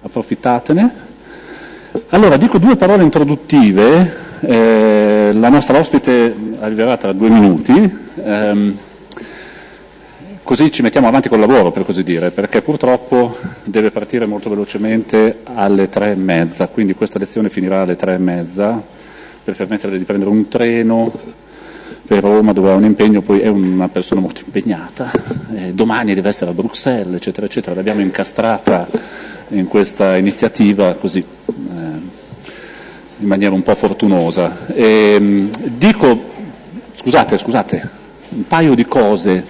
approfittatene. Allora, dico due parole introduttive, eh, la nostra ospite arriverà tra due minuti, ehm, così ci mettiamo avanti col lavoro, per così dire, perché purtroppo deve partire molto velocemente alle tre e mezza, quindi questa lezione finirà alle tre e mezza, per permetterle di prendere un treno per Roma dove ha un impegno, poi è una persona molto impegnata, eh, domani deve essere a Bruxelles, eccetera, eccetera, l'abbiamo incastrata in questa iniziativa così eh, in maniera un po' fortunosa. E, dico, scusate, scusate, un paio di cose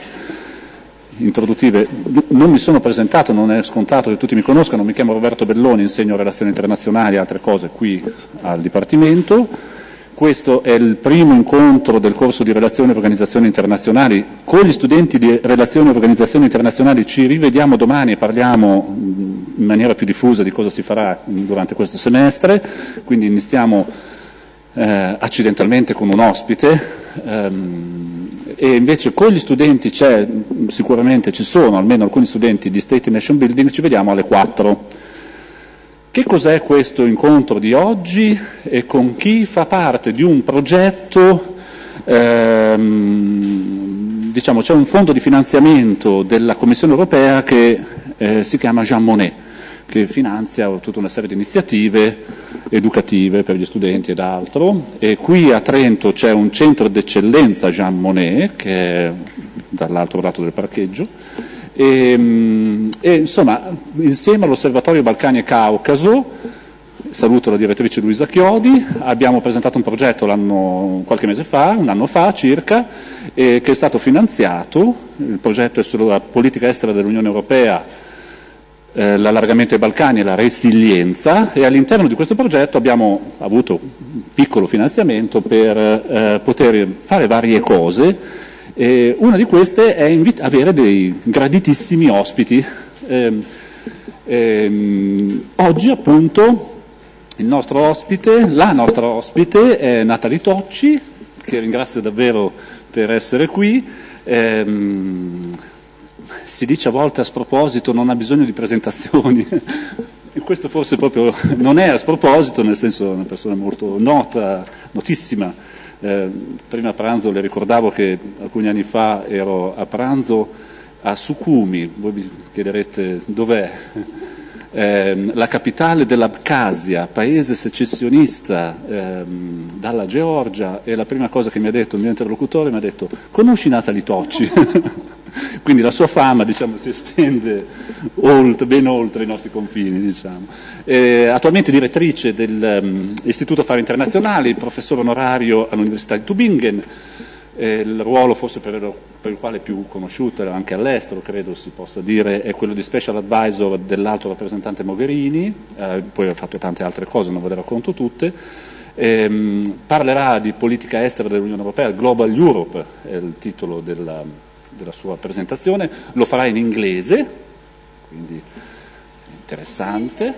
introduttive. Non mi sono presentato, non è scontato che tutti mi conoscano, mi chiamo Roberto Belloni, insegno relazioni internazionali e altre cose qui al Dipartimento. Questo è il primo incontro del corso di Relazioni e Organizzazioni Internazionali. Con gli studenti di Relazioni e Organizzazioni Internazionali ci rivediamo domani e parliamo in maniera più diffusa di cosa si farà durante questo semestre, quindi iniziamo eh, accidentalmente con un ospite ehm, e invece con gli studenti c'è, sicuramente ci sono almeno alcuni studenti di State Nation Building, ci vediamo alle 4. Che cos'è questo incontro di oggi e con chi fa parte di un progetto, ehm, diciamo c'è un fondo di finanziamento della Commissione europea che eh, si chiama Jean Monnet, che finanzia tutta una serie di iniziative educative per gli studenti ed altro. E qui a Trento c'è un centro d'eccellenza Jean Monnet, che è dall'altro lato del parcheggio, e, e, insomma, insieme all'Osservatorio Balcani e Caucaso, saluto la direttrice Luisa Chiodi, abbiamo presentato un progetto qualche mese fa, un anno fa circa, eh, che è stato finanziato, il progetto è sulla politica estera dell'Unione Europea, eh, l'allargamento ai Balcani e la resilienza e all'interno di questo progetto abbiamo avuto un piccolo finanziamento per eh, poter fare varie cose eh, una di queste è avere dei graditissimi ospiti. Eh, ehm, oggi appunto il nostro ospite, la nostra ospite è Natalie Tocci, che ringrazio davvero per essere qui. Ehm, si dice a volte a sproposito non ha bisogno di presentazioni, e questo forse proprio non è a sproposito, nel senso è una persona molto nota, notissima eh, prima pranzo le ricordavo che alcuni anni fa ero a pranzo a Sukhumi, voi vi chiederete dov'è, eh, la capitale dell'Abkhazia, paese secessionista eh, dalla Georgia e la prima cosa che mi ha detto il mio interlocutore mi ha detto conosci Natalie Tocci? Quindi la sua fama diciamo, si estende oltre, ben oltre i nostri confini. Diciamo. Eh, attualmente direttrice dell'Istituto um, Affari Internazionali, professore onorario all'Università di Tübingen, eh, il ruolo forse per, per, il quale è più conosciuta anche all'estero, credo si possa dire, è quello di Special Advisor dell'alto rappresentante Mogherini, eh, poi ha fatto tante altre cose, non ve le racconto tutte. Ehm, parlerà di politica estera dell'Unione Europea, Global Europe è il titolo della, della sua presentazione, lo farà in inglese, quindi interessante.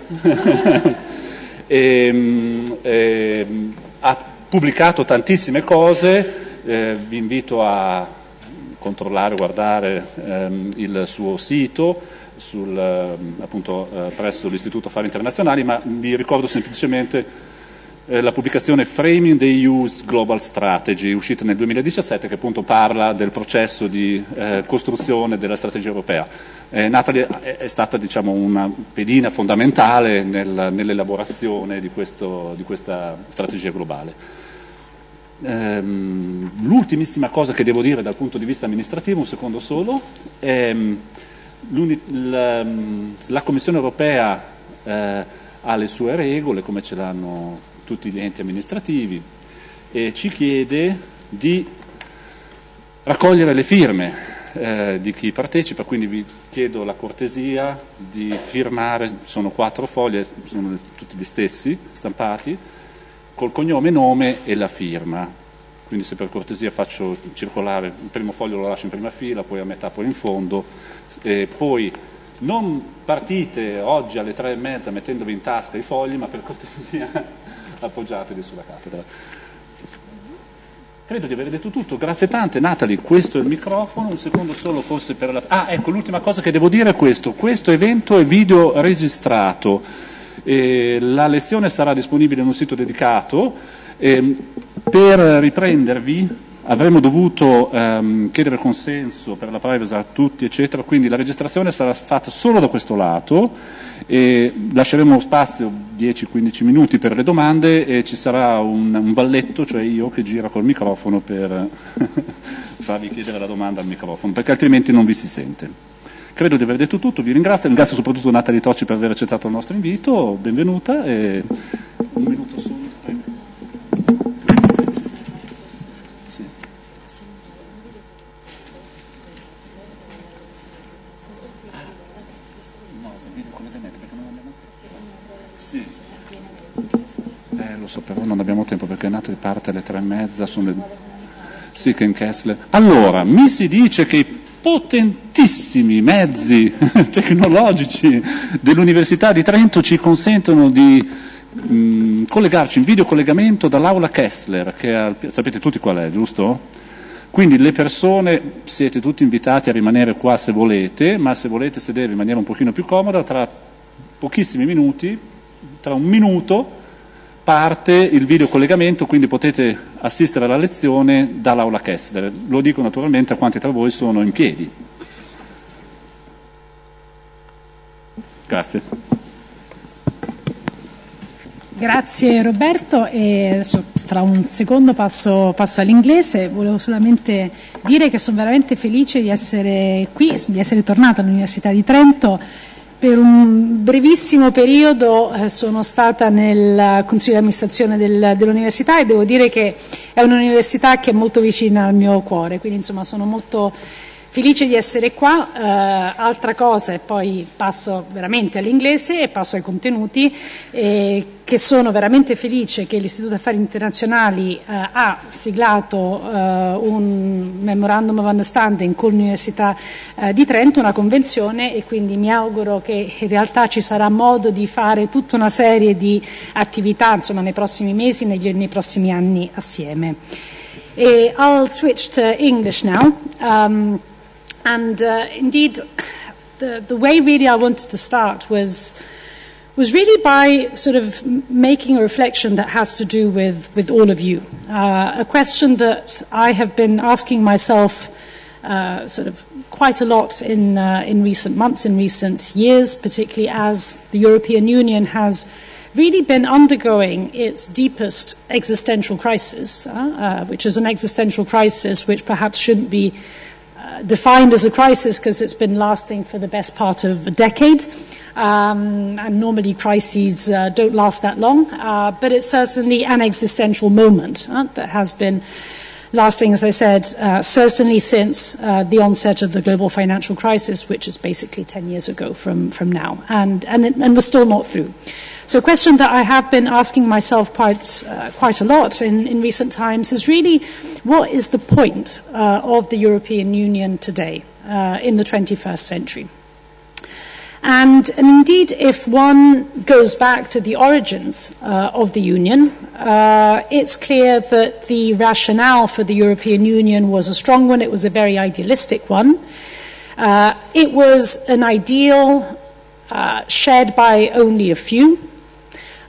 e, ehm, e, ehm, ha pubblicato tantissime cose, eh, vi invito a controllare, guardare ehm, il suo sito sul, ehm, appunto, eh, presso l'Istituto Affari Internazionali, ma vi ricordo semplicemente eh, la pubblicazione Framing the EU's Global Strategy, uscita nel 2017, che appunto parla del processo di eh, costruzione della strategia europea. Eh, Natalie è stata diciamo, una pedina fondamentale nel, nell'elaborazione di, di, questa strategia globale. Ehm, l'ultimissima cosa che devo dire dal punto di vista amministrativo, un secondo solo, è la, la Commissione europea eh, ha le sue regole, come ce l'hanno tutti gli enti amministrativi e ci chiede di raccogliere le firme eh, di chi partecipa, quindi vi chiedo la cortesia di firmare, sono quattro foglie, sono tutti gli stessi, stampati, col cognome, nome e la firma. Quindi se per cortesia faccio circolare, il primo foglio lo lascio in prima fila, poi a metà, poi in fondo, e poi non partite oggi alle tre e mezza mettendovi in tasca i fogli, ma per cortesia appoggiatevi sulla cattedra. Credo di aver detto tutto, grazie tante. Natalie, questo è il microfono, un secondo solo forse per la... Ah, ecco, l'ultima cosa che devo dire è questo. Questo evento è video registrato. Eh, la lezione sarà disponibile in un sito dedicato. Eh, per riprendervi avremmo dovuto ehm, chiedere consenso per la privacy a tutti, eccetera, quindi la registrazione sarà fatta solo da questo lato e lasceremo spazio 10-15 minuti per le domande e ci sarà un, un, valletto, cioè io che gira col microfono per farvi chiedere la domanda al microfono, perché altrimenti non vi si sente. Credo di aver detto tutto, vi ringrazio, ringrazio soprattutto Natalie Tocci per aver accettato il nostro invito, benvenuta e un minuto solo. so, però non abbiamo tempo perché Natalie parte alle tre e mezza, sono le... Sì, Ken Kessler. Allora, mi si dice che potentissimi mezzi tecnologici dell'Università di Trento ci consentono di mh, collegarci in videocollegamento dall'aula Kessler, che è, sapete tutti qual è, giusto? Quindi le persone siete tutti invitati a rimanere qua se volete, ma se volete sedere in maniera un pochino più comoda, tra pochissimi minuti, tra un minuto, parte il videocollegamento, quindi potete assistere alla lezione dall'aula Kessler. Lo dico naturalmente a quanti tra voi sono in piedi. Grazie. Grazie Roberto e adesso tra un secondo passo, passo, all'inglese. Volevo solamente dire che sono veramente felice di essere qui, di essere tornata all'Università di Trento per un brevissimo periodo eh, sono stata nel consiglio di amministrazione del, dell'università e devo dire che è un'università che è molto vicina al mio cuore, quindi insomma sono molto Felice di essere qua, eh, altra cosa e poi passo veramente all'inglese e passo ai contenuti, eh, che sono veramente felice che l'Istituto Affari Internazionali eh, ha siglato eh, un Memorandum of Understanding con l'Università eh, di Trento, una convenzione e quindi mi auguro che in realtà ci sarà modo di fare tutta una serie di attività insomma, nei prossimi mesi, negli, nei prossimi anni assieme. I'll switch to English now. Um, And uh, indeed, the, the way really I wanted to start was, was really by sort of making a reflection that has to do with, with all of you. Uh, a question that I have been asking myself uh, sort of quite a lot in, uh, in recent months, in recent years, particularly as the European Union has really been undergoing its deepest existential crisis, uh, uh, which is an existential crisis which perhaps shouldn't be defined as a crisis because it's been lasting for the best part of a decade. Um, and normally crises uh, don't last that long, uh, but it's certainly an existential moment uh, that has been lasting, as I said, uh, certainly since uh, the onset of the global financial crisis, which is basically 10 years ago from, from now, and, and, and we're still not through. So a question that I have been asking myself quite, uh, quite a lot in, in recent times is really what is the point uh, of the European Union today uh, in the 21st century? And, and, indeed, if one goes back to the origins uh, of the Union, uh, it's clear that the rationale for the European Union was a strong one. It was a very idealistic one. Uh, it was an ideal shared by only a few.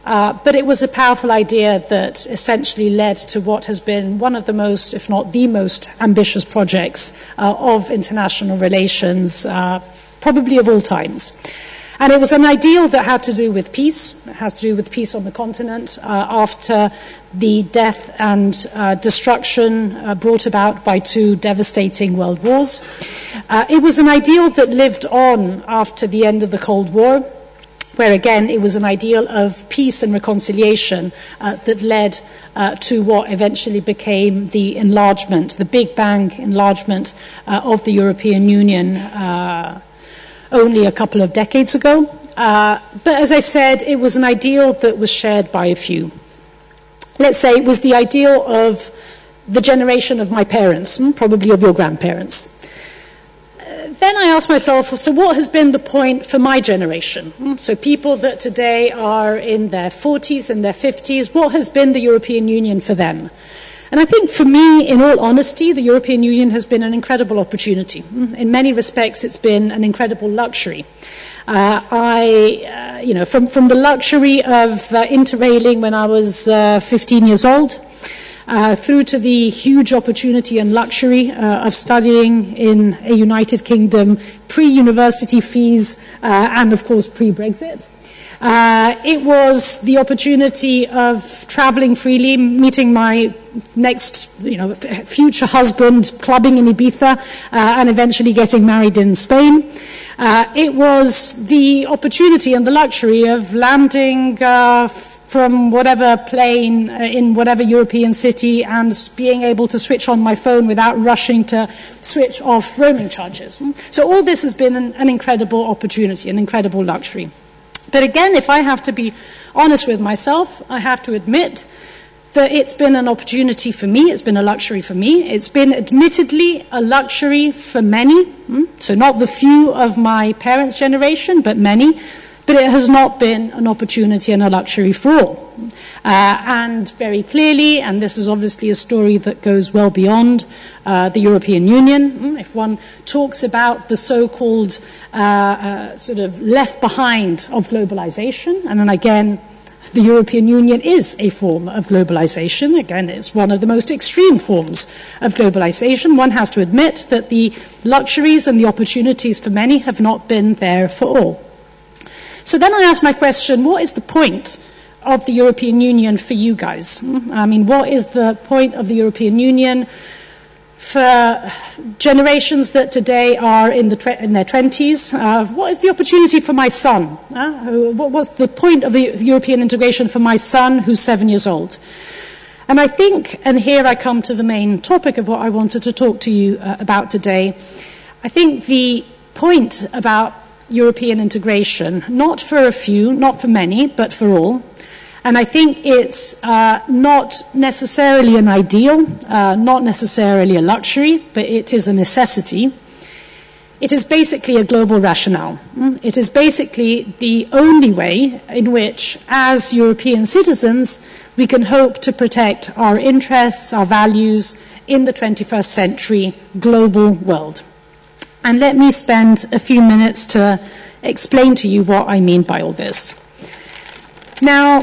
Uh, but it was a powerful idea that essentially led to what has been one of the most, if not the most, ambitious projects uh, of international relations, uh, probably of all times. And it was an ideal that had to do with peace. It has to do with peace on the continent uh, after the death and uh, destruction brought about by two devastating world wars. It was an ideal that lived on after the end of the Cold War where again it was an ideal of peace and reconciliation uh, that led uh, to what eventually became the enlargement, the Big Bang enlargement uh, of the European Union uh, only a couple of decades ago. Uh, but as I said, it was an ideal that was shared by a few. Let's say it was the ideal of the generation of my parents, hmm, probably of your grandparents then I asked myself, so what has been the point for my generation? Hmm, so people that today are in their 40s and their 50s, what has been the European Union for them? And I think for me, in all honesty, the European Union has been an incredible opportunity. In many respects, it's been an incredible luxury. Uh, I, uh, you know, from, from the luxury of uh, interrailing when I was uh, 15 years old, uh, through to the huge opportunity and luxury uh, of studying in a United Kingdom pre university fees uh, and, of course, pre Brexit. Uh, it was the opportunity of traveling freely, meeting my next, you know, future husband, clubbing in Ibiza, uh, and eventually getting married in Spain. Uh, it was the opportunity and the luxury of landing uh, from whatever plane uh, in whatever European city and being able to switch on my phone without rushing to switch off roaming charges. So all this has been an, an incredible opportunity, an incredible luxury. But again, if I have to be honest with myself, I have to admit that it's been an opportunity for me, it's been a luxury for me, it's been admittedly a luxury for many, hmm? so not the few of my parents' generation, but many, but it has not been an opportunity and a luxury for all. Uh, and very clearly, and this is obviously a story that goes well beyond uh, the European Union, hmm, if one talks about the so called uh, uh, sort of left behind of globalization, and then again, the European Union is a form of globalization. Again, it's one of the most extreme forms of globalization. One has to admit that the luxuries and the opportunities for many have not been there for all. So then I ask my question what is the point of the European Union for you guys? I mean, what is the point of the European Union for generations that today are in, the in their 20s? Uh, what is the opportunity for my son? Uh, what was the point of the European integration for my son who's seven years old? And I think, and here I come to the main topic of what I wanted to talk to you uh, about today, I think the point about European integration, not for a few, not for many, but for all. And I think it's uh, not necessarily an ideal, uh, not necessarily a luxury, but it is a necessity. It is basically a global rationale. Mm? It is basically the only way in which, as European citizens, we can hope to protect our interests, our values in the 21st century global world. And let me spend a few minutes to explain to you what I mean by all this. Now,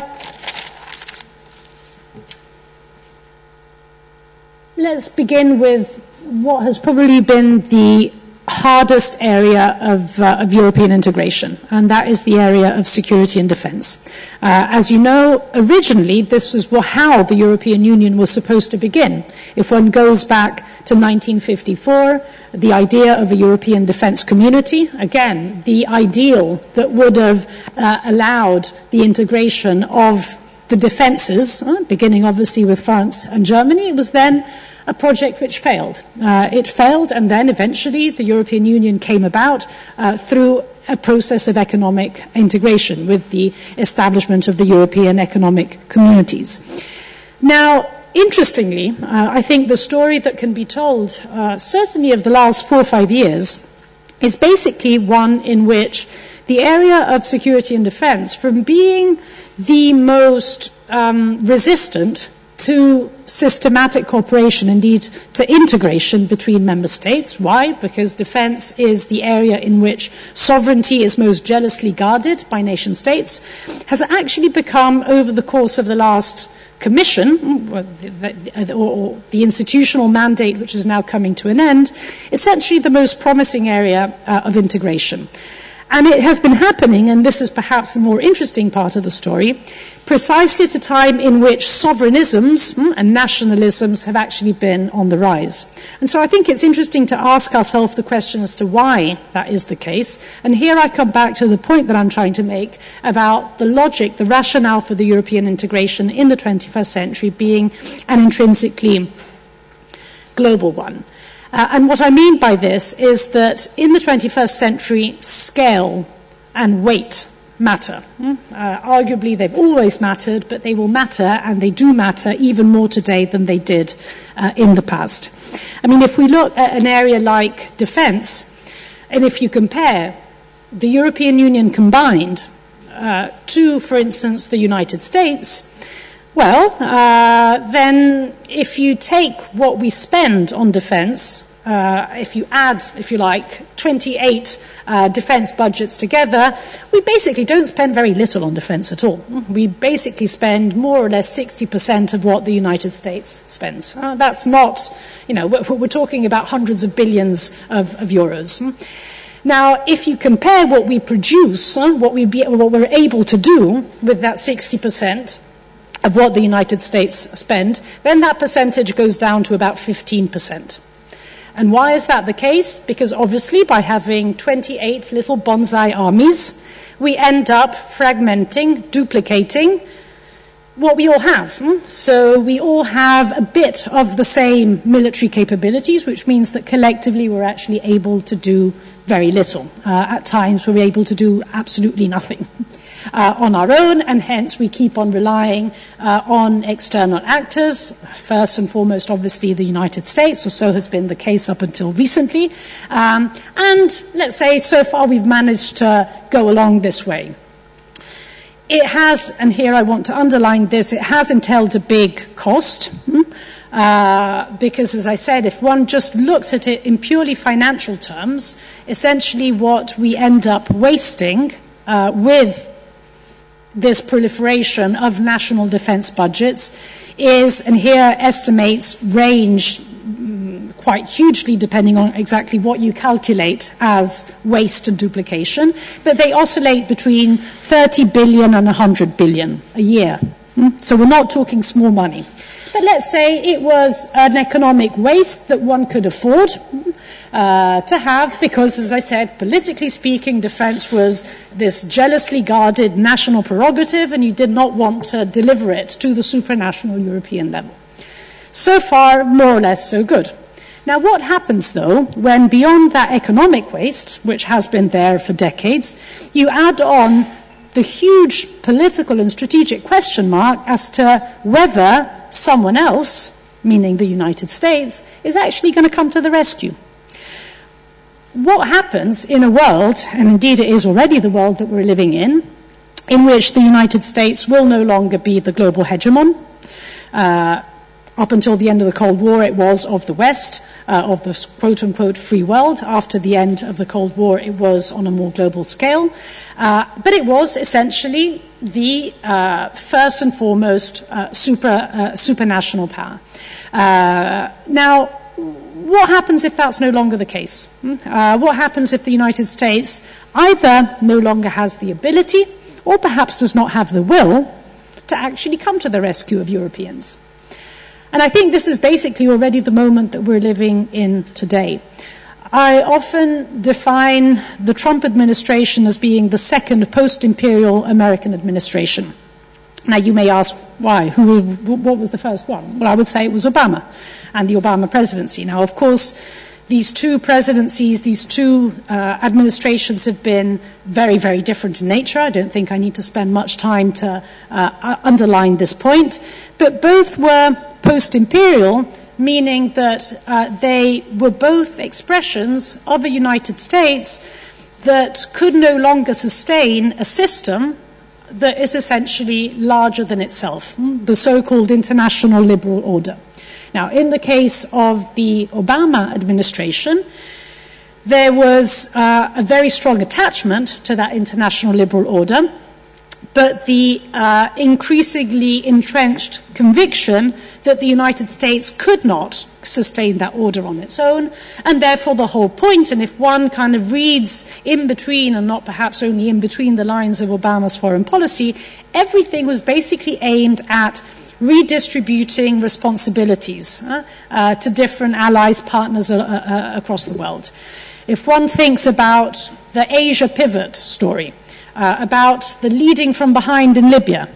let's begin with what has probably been the hardest area of, uh, of, European integration, and that is the area of security and defense. Uh, as you know, originally this was how the European Union was supposed to begin. If one goes back to 1954, the idea of a European defense community, again, the ideal that would have uh, allowed the integration of the defenses, uh, beginning obviously with France and Germany, was then a project which failed. Uh, it failed, and then eventually the European Union came about uh, through a process of economic integration with the establishment of the European economic communities. Now, interestingly, uh, I think the story that can be told, uh, certainly of the last four or five years, is basically one in which the area of security and defense, from being the most um, resistant to systematic cooperation, indeed to integration between member states. Why? Because defense is the area in which sovereignty is most jealously guarded by nation states, has actually become, over the course of the last commission, or the institutional mandate which is now coming to an end, essentially the most promising area uh, of integration. And it has been happening, and this is perhaps the more interesting part of the story, precisely at a time in which sovereignisms hmm, and nationalisms have actually been on the rise. And so I think it's interesting to ask ourselves the question as to why that is the case. And here I come back to the point that I'm trying to make about the logic, the rationale for the European integration in the 21st century being an intrinsically global one. Uh, and what I mean by this is that in the 21st century, scale and weight matter. Hmm? Uh, arguably, they've always mattered, but they will matter, and they do matter even more today than they did uh, in the past. I mean, if we look at an area like defense, and if you compare the European Union combined uh, to, for instance, the United States, Well, uh, then if you take what we spend on defense, uh, if you add, if you like, 28 uh, defense budgets together, we basically don't spend very little on defense at all. We basically spend more or less 60% of what the United States spends. Uh, that's not, you know, we're, we're, talking about hundreds of billions of, of euros. Now, if you compare what we produce, what, we be, what we're able to do with that 60%, of what the United States spend, then that percentage goes down to about 15%. And why is that the case? Because obviously, by having 28 little bonsai armies, we end up fragmenting, duplicating what we all have. Hmm? So we all have a bit of the same military capabilities, which means that collectively we're actually able to do very little. Uh, at times, we're able to do absolutely nothing. uh, on our own, and hence we keep on relying uh, on external actors, first and foremost, obviously, the United States, or so has been the case up until recently. Um, and let's say so far we've managed to go along this way. It has, and here I want to underline this, it has entailed a big cost. Hmm? Uh, because, as I said, if one just looks at it in purely financial terms, essentially what we end up wasting uh, with this proliferation of national defense budgets is, and here estimates range quite hugely depending on exactly what you calculate as waste and duplication, but they oscillate between 30 billion and 100 billion a year. Hmm? So we're not talking small money. But let's say it was an economic waste that one could afford uh, to have because, as I said, politically speaking, defense was this jealously guarded national prerogative and you did not want to deliver it to the supranational European level. So far, more or less, so good. Now, what happens though when beyond that economic waste, which has been there for decades, you add on the huge political and strategic question mark as to whether someone else, meaning the United States, is actually going to come to the rescue. What happens in a world, and indeed it is already the world that we're living in, in which the United States will no longer be the global hegemon, uh, up until the end of the Cold War, it was of the West, uh, of the quote unquote free world. After the end of the Cold War, it was on a more global scale. Uh, but it was essentially the uh, first and foremost uh, super, uh, supranational power. Uh, now, what happens if that's no longer the case? Hmm? what happens if the United States either no longer has the ability or perhaps does not have the will to actually come to the rescue of Europeans? And I think this is basically already the moment that we're living in today. I often define the Trump administration as being the second post imperial American administration. Now, you may ask why? Who, what was the first one? Well, I would say it was Obama and the Obama presidency. Now, of course, these two presidencies, these two uh, administrations have been very, very different in nature. I don't think I need to spend much time to uh, underline this point. But both were post imperial, meaning that uh, they were both expressions of a United States that could no longer sustain a system that is essentially larger than itself, the so called international liberal order. Now, in the case of the Obama administration, there was uh, a very strong attachment to that international liberal order, but the uh, increasingly entrenched conviction that the United States could not sustain that order on its own, and therefore the whole point, and if one kind of reads in between, and not perhaps only in between the lines of Obama's foreign policy, everything was basically aimed at redistributing responsibilities uh, uh, to different allies, partners uh, uh, across the world. If one thinks about the Asia pivot story, uh, about the leading from behind in Libya,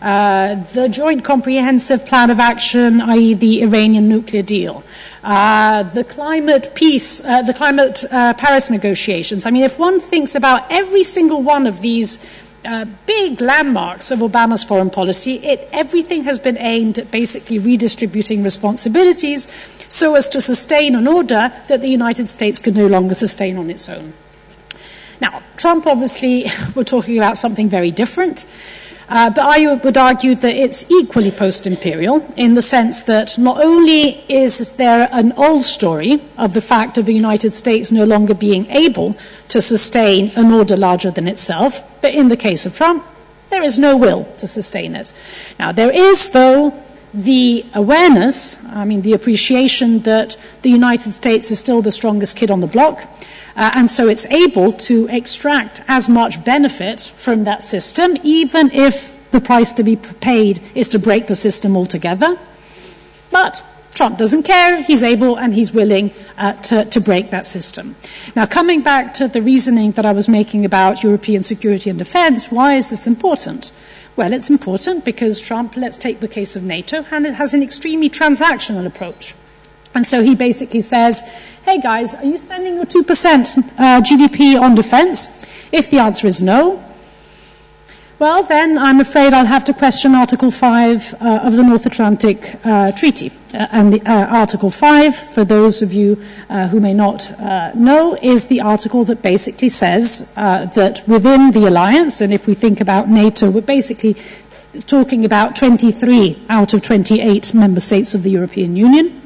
uh, the Joint Comprehensive Plan of Action, i.e., the Iranian nuclear deal, uh, the climate peace, uh, the climate Paris negotiations. I mean, if one thinks about every single one of these uh, big landmarks of Obama's foreign policy. It, everything has been aimed at basically redistributing responsibilities so as to sustain an order that the United States could no longer sustain on its own. Now, Trump obviously, we're talking about something very different. Uh, but I would argue that it's equally post imperial in the sense that not only is there an old story of the fact of the United States no longer being able to sustain an order larger than itself, but in the case of Trump, there is no will to sustain it. Now, there is, though, the awareness, I mean, the appreciation that the United States is still the strongest kid on the block, uh, and so it's able to extract as much benefit from that system, even if the price to be paid is to break the system altogether. But Trump doesn't care. He's able and he's willing uh, to, to, break that system. Now, coming back to the reasoning that I was making about European security and defense, why is this important? Well, it's important because Trump, let's take the case of NATO, and it has an extremely transactional approach. And so he basically says, hey guys, are you spending your 2% uh, GDP on defense? If the answer is no, well, then I'm afraid I'll have to question Article 5 uh, of the North Atlantic uh, Treaty. Uh, and the, uh, Article 5, for those of you uh, who may not uh, know, is the article that basically says that within the alliance, and if we think about NATO, we're basically talking about 23 out of 28 member states of the European Union.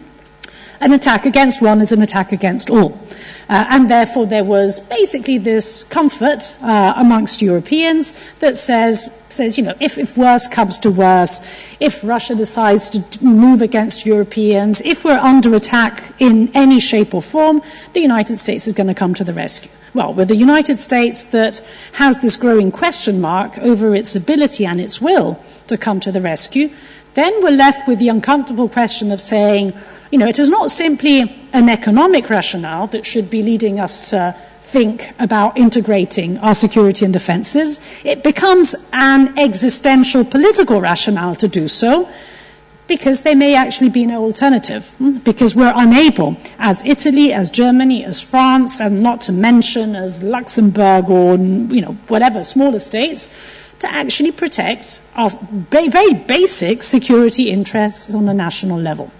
An attack against one is an attack against all. Uh, and therefore, there was basically this comfort uh, amongst Europeans that says, says you know, if, if worse comes to worse, if Russia decides to move against Europeans, if we're under attack in any shape or form, the United States is going to come to the rescue. Well, with the United States that has this growing question mark over its ability and its will to come to the rescue, then we're left with the uncomfortable question of saying, you know, it is not simply an economic rationale that should be leading us to think about integrating our security and defenses. It becomes an existential political rationale to do so because there may actually be no alternative, hmm, because we're unable, as Italy, as Germany, as France, and not to mention as Luxembourg or, you know, whatever smaller states, to actually protect our very basic security interests on a national level.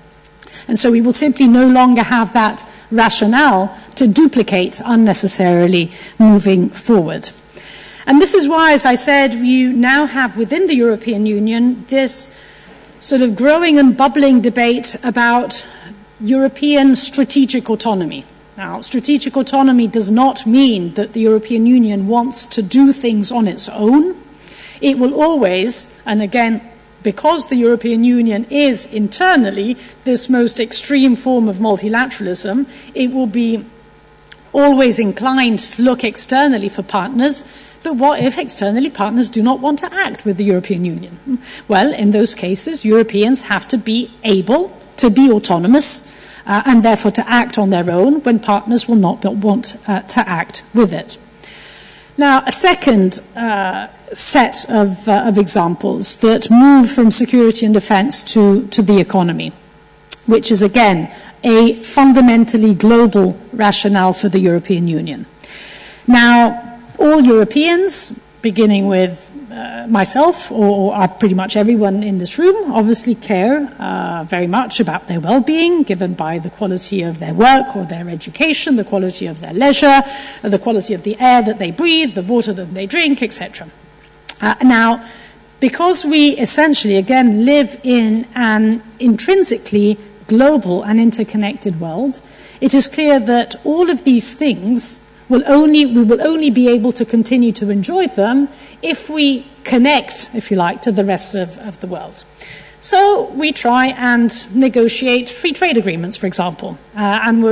And so we will simply no longer have that rationale to duplicate unnecessarily moving forward. And this is why, as I said, you now have within the European Union this sort of growing and bubbling debate about European strategic autonomy. Now, strategic autonomy does not mean that the European Union wants to do things on its own. It will always, and again, because the European Union is internally this most extreme form of multilateralism, it will be always inclined to look externally for partners. But what if externally partners do not want to act with the European Union? Well, in those cases, Europeans have to be able to be autonomous uh, and therefore to act on their own when partners will not want uh, to act with it. Now, a second uh, set of, uh, of, examples that move from security and defense to, to the economy, which is again a fundamentally global rationale for the European Union. Now, all Europeans, beginning with uh, myself or, or pretty much everyone in this room obviously care uh, very much about their well-being given by the quality of their work or their education, the quality of their leisure, the quality of the air that they breathe, the water that they drink, etc. Uh, now, because we essentially, again, live in an intrinsically global and interconnected world, it is clear that all of these things will only, we will only be able to continue to enjoy them if we connect, if you like, to the rest of, of the world. So we try and negotiate free trade agreements, for example. Uh, and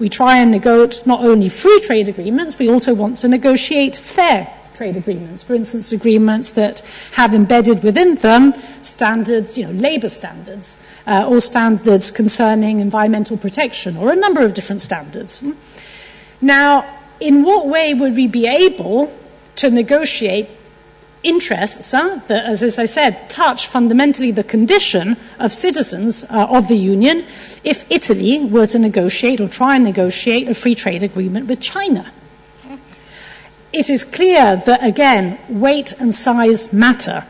we try and negotiate not only free trade agreements, we also want to negotiate fair trade agreements. For instance, agreements that have embedded within them standards, you know, labor standards, uh, or standards concerning environmental protection, or a number of different standards. Now, in what way would we be able to negotiate interests huh, that, as, as, I said, touch fundamentally the condition of citizens uh, of the Union if Italy were to negotiate or try and negotiate a free trade agreement with China? It is clear that, again, weight and size matter.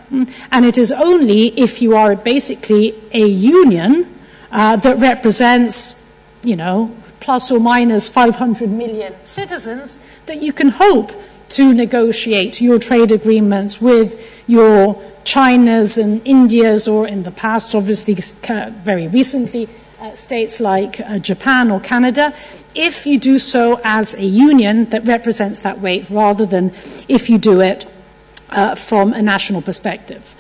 And it is only if you are basically a union uh, that represents, you know, plus or minus 500 million citizens, that you can hope to negotiate your trade agreements with your China's and India's, or in the past, obviously, very recently, uh, states like uh, Japan or Canada, if you do so as a union that represents that weight rather than if you do it uh, from a national perspective.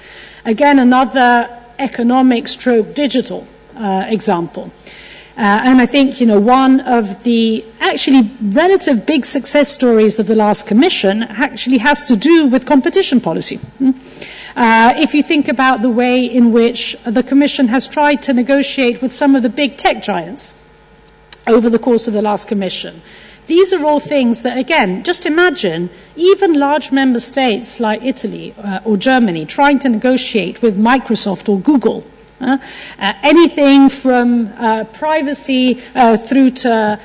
Again, another economic stroke digital uh, example. Uh, and I think, you know, one of the actually relative big success stories of the last commission actually has to do with competition policy. Hmm? Uh, if you think about the way in which the Commission has tried to negotiate with some of the big tech giants over the course of the last Commission, these are all things that, again, just imagine even large member states like Italy uh, or Germany trying to negotiate with Microsoft or Google uh, uh, anything from uh, privacy uh, through to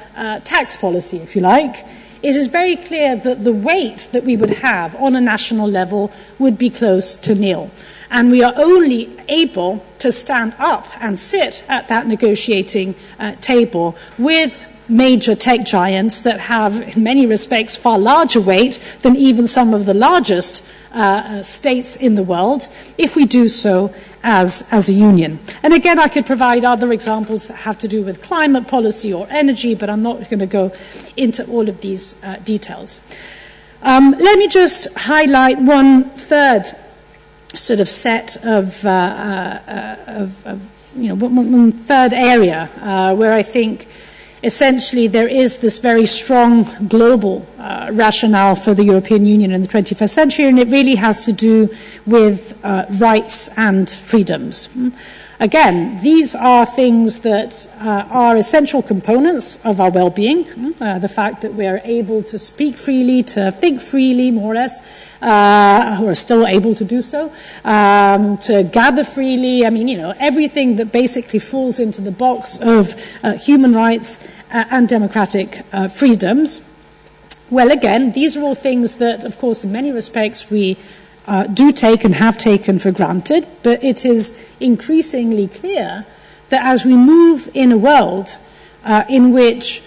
tax policy, if you like, it is very clear that the weight that we would have on a national level would be close to nil. And we are only able to stand up and sit at that negotiating uh, table with major tech giants that have, in many respects, far larger weight than even some of the largest uh, states in the world, if we do so as, as a union. And again, I could provide other examples that have to do with climate policy or energy, but I'm not going to go into all of these uh, details. Um, let me just highlight one third sort of set of, uh, uh, of, of you know, one, third area uh, where I think essentially there is this very strong global uh, rationale for the European Union in the 21st century, and it really has to do with uh, rights and freedoms. Again, these are things that uh, are essential components of our well being. Uh, the fact that we are able to speak freely, to think freely, more or less, uh, who are still able to do so, um, to gather freely. I mean, you know, everything that basically falls into the box of uh, human rights uh, and democratic uh, freedoms. Well, again, these are all things that, of course, in many respects we uh, do take and have taken for granted, but it is increasingly clear that as we move in a world uh, in which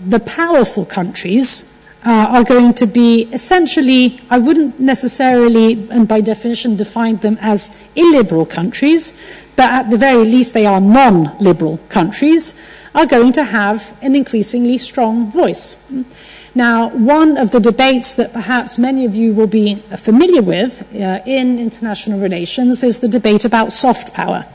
the powerful countries uh, are going to be essentially, I wouldn't necessarily, and by definition, define them as illiberal countries, but at the very least, they are non liberal countries are going to have an increasingly strong voice. Now, one of the debates that perhaps many of you will be familiar with uh, in international relations is the debate about soft power.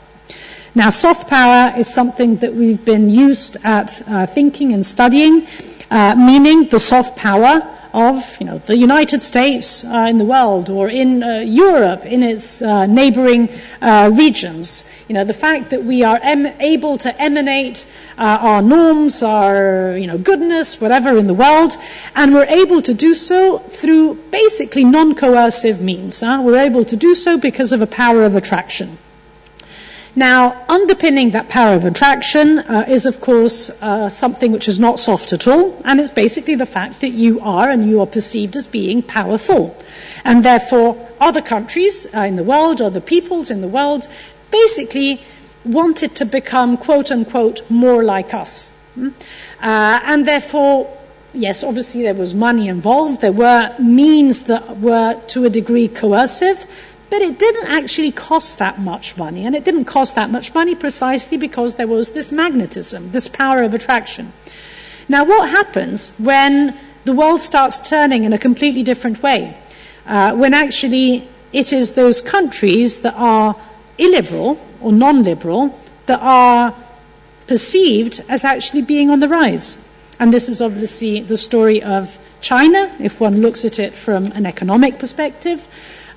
Now, soft power is something that we've been used at uh, thinking and studying, uh, meaning the soft power of you know, the United States uh, in the world or in uh, Europe in its uh, neighboring uh, regions. You know, the fact that we are able to emanate uh, our norms, our you know, goodness, whatever in the world, and we're able to do so through basically non coercive means. Huh? We're able to do so because of a power of attraction. Now, underpinning that power of attraction uh, is, of course, uh, something which is not soft at all, and it's basically the fact that you are and you are perceived as being powerful. And therefore, other countries uh, in the world, other peoples in the world, basically wanted to become, quote unquote, more like us. Hmm? Uh, and therefore, yes, obviously there was money involved, there were means that were to a degree coercive but it didn't actually cost that much money. And it didn't cost that much money precisely because there was this magnetism, this power of attraction. Now, what happens when the world starts turning in a completely different way? Uh, when actually it is those countries that are illiberal or non liberal that are perceived as actually being on the rise. And this is obviously the story of China, if one looks at it from an economic perspective.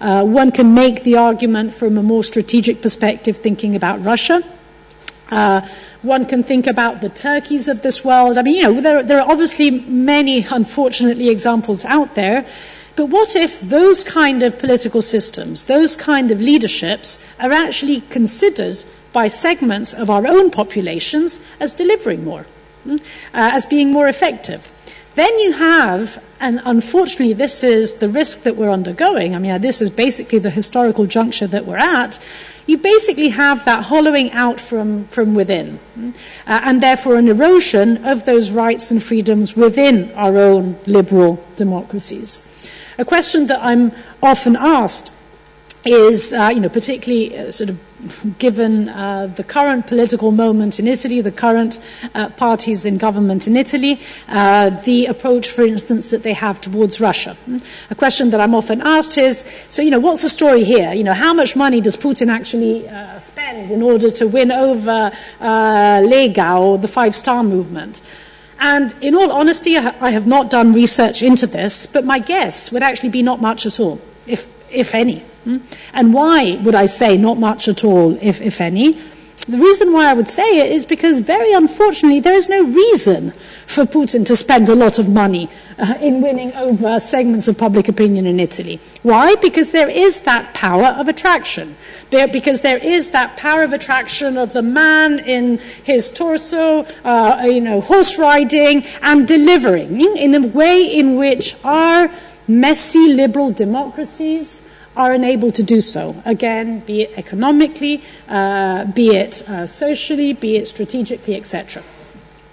Uh, one can make the argument from a more strategic perspective, thinking about Russia. Uh, one can think about the Turkeys of this world. I mean, you know, there, there are obviously many, unfortunately, examples out there. But what if those kind of political systems, those kind of leaderships, are actually considered by segments of our own populations as delivering more, hmm, uh, as being more effective? Then you have, and unfortunately, this is the risk that we're undergoing. I mean, this is basically the historical juncture that we're at. You basically have that hollowing out from, from within, uh, and therefore an erosion of those rights and freedoms within our own liberal democracies. A question that I'm often asked is, uh, you know, particularly uh, sort of given uh, the current political moment in Italy, the current uh, parties in government in Italy, uh, the approach, for instance, that they have towards Russia. A question that I'm often asked is, so, you know, what's the story here? You know, how much money does Putin actually uh, spend in order to win over uh, Lega or the Five Star Movement? And in all honesty, I have not done research into this, but my guess would actually be not much at all, if, if any. Hmm? And why would I say not much at all, if, if any? The reason why I would say it is because, very unfortunately, there is no reason for Putin to spend a lot of money uh, in winning over segments of public opinion in Italy. Why? Because there is that power of attraction. Because there is that power of attraction of the man in his torso, uh, you know, horse riding and delivering in a way in which our messy liberal democracies are unable to do so. Again, be it economically, uh, be it uh, socially, be it strategically, etc.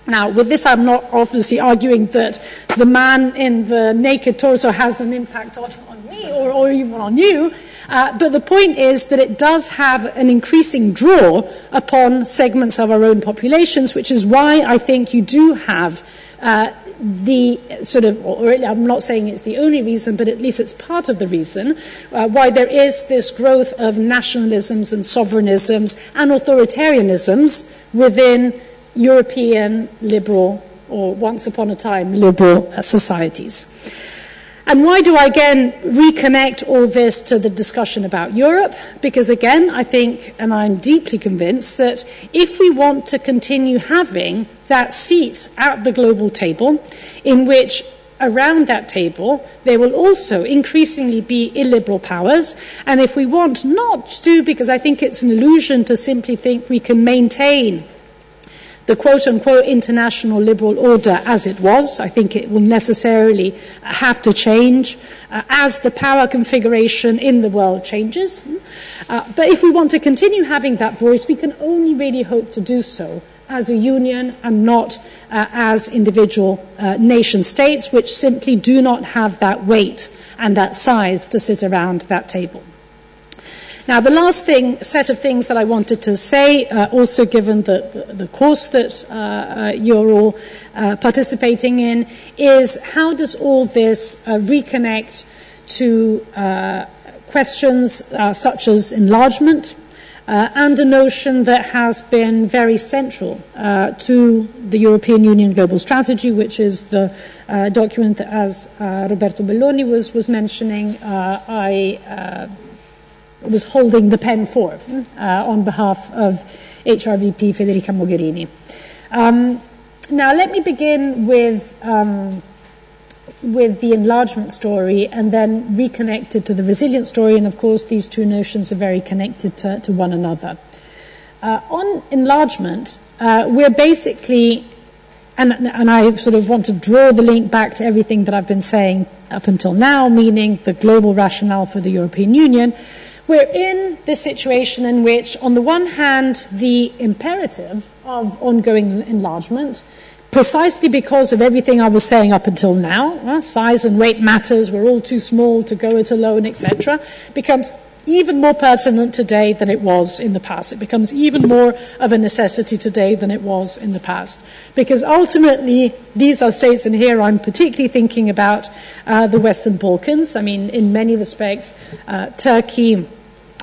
Now, with this, I'm not obviously arguing that the man in the naked torso has an impact on, on me or, or, even on you, uh, but the point is that it does have an increasing draw upon segments of our own populations, which is why I think you do have uh, the sort of, or I'm not saying it's the only reason, but at least it's part of the reason uh, why there is this growth of nationalisms and sovereignisms and authoritarianisms within European liberal, or once upon a time, liberal uh, societies. And why do I again reconnect all this to the discussion about Europe? Because again, I think, and I'm deeply convinced, that if we want to continue having that seat at the global table, in which around that table there will also increasingly be illiberal powers, and if we want not to, because I think it's an illusion to simply think we can maintain the quote unquote international liberal order as it was. I think it will necessarily have to change uh, as the power configuration in the world changes. Uh, but if we want to continue having that voice, we can only really hope to do so as a union and not uh, as individual uh, nation states, which simply do not have that weight and that size to sit around that table. Now, the last thing, set of things that I wanted to say, uh, also given the, the, the course that uh, uh, you're all uh, participating in, is how does all this uh, reconnect to questions such as enlargement, uh, and a notion that has been very central uh, to the European Union Global Strategy, which is the uh, document that, as Roberto Belloni was, was mentioning, I was holding the pen for uh, on behalf of HRVP Federica Mogherini. Um, now, let me begin with, um, with the enlargement story and then reconnect it to the resilience story. And of course, these two notions are very connected to, to one another. Uh, on enlargement, uh, we're basically, and, and I sort of want to draw the link back to everything that I've been saying up until now, meaning the global rationale for the European Union. We're in this situation in which, on the one hand, the imperative of ongoing enlargement, precisely because of everything I was saying up until now, uh, size and weight matters, we're all too small to go it alone, etc., becomes even more pertinent today than it was in the past. It becomes even more of a necessity today than it was in the past. Because ultimately, these are states, and here I'm particularly thinking about uh, the Western Balkans. I mean, in many respects, uh, Turkey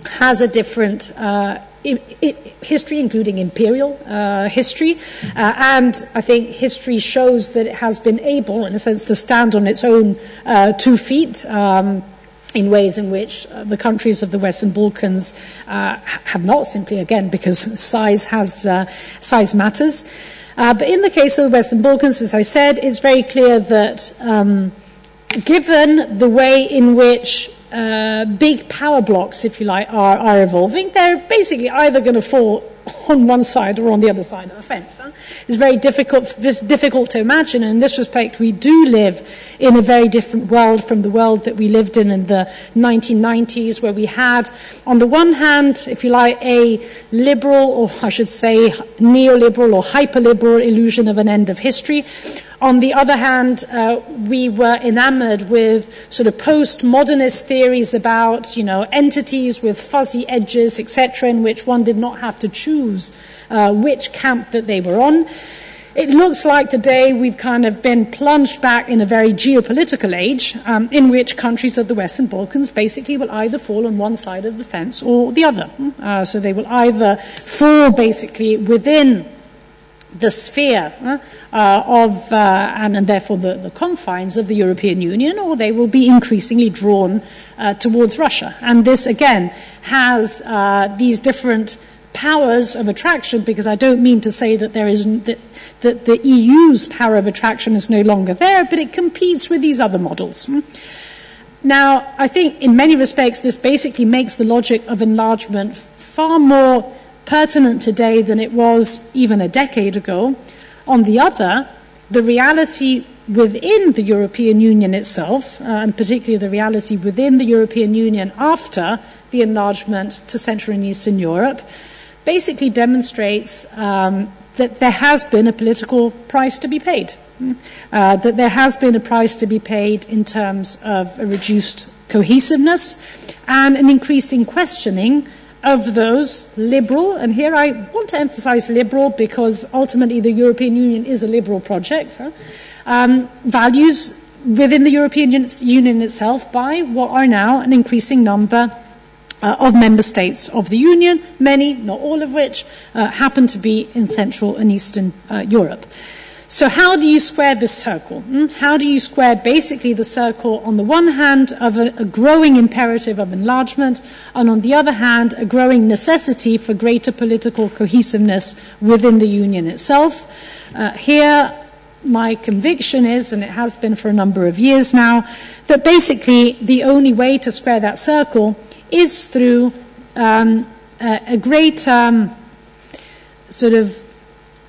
has a different uh, history, including imperial uh, history. Uh, and I think history shows that it has been able, in a sense, to stand on its own uh, two feet. Um, in ways in which uh, the countries of the Western Balkans uh, have not, simply again because size has size matters. but in the case of the Western Balkans, as I said, it's very clear that um, given the way in which uh, big power blocks, if you like, are, are evolving, they're basically either going to fall on one side or on the other side of the fence. Huh? It's very difficult, difficult to imagine. And in this respect, we do live in a very different world from the world that we lived in in the 1990s, where we had, on the one hand, if you like, a liberal, or I should say, neoliberal or hyperliberal illusion of an end of history. On the other hand, uh, we were enamored with sort of post-modernist theories about, you know, entities with fuzzy edges, etc., in which one did not have to choose uh, which camp that they were on. It looks like today we've kind of been plunged back in a very geopolitical age um, in which countries of the Western Balkans basically will either fall on one side of the fence or the other. Uh, so they will either fall basically within the sphere uh, of, uh, and, and, therefore the, the, confines of the European Union, or they will be increasingly drawn uh, towards Russia. And this, again, has uh, these different powers of attraction, because I don't mean to say that there is that, that the EU's power of attraction is no longer there, but it competes with these other models. Now, I think in many respects, this basically makes the logic of enlargement far more pertinent today than it was even a decade ago. On the other, the reality within the European Union itself, uh, and particularly the reality within the European Union after the enlargement to Central and Eastern Europe, basically demonstrates um, that there has been a political price to be paid. Uh, that there has been a price to be paid in terms of a reduced cohesiveness and an increasing questioning of those liberal, and here I want to emphasize liberal because ultimately the European Union is a liberal project, huh? um, values within the European Union itself by what are now an increasing number uh, of member states of the Union, many, not all of which, uh, happen to be in Central and Eastern uh, Europe. So, how do you square this circle? Hmm? How do you square basically the circle, on the one hand, of a, a, growing imperative of enlargement, and on the other hand, a growing necessity for greater political cohesiveness within the Union itself? Uh, here, my conviction is, and it has been for a number of years now, that basically the only way to square that circle is through um, a, a, great um, sort of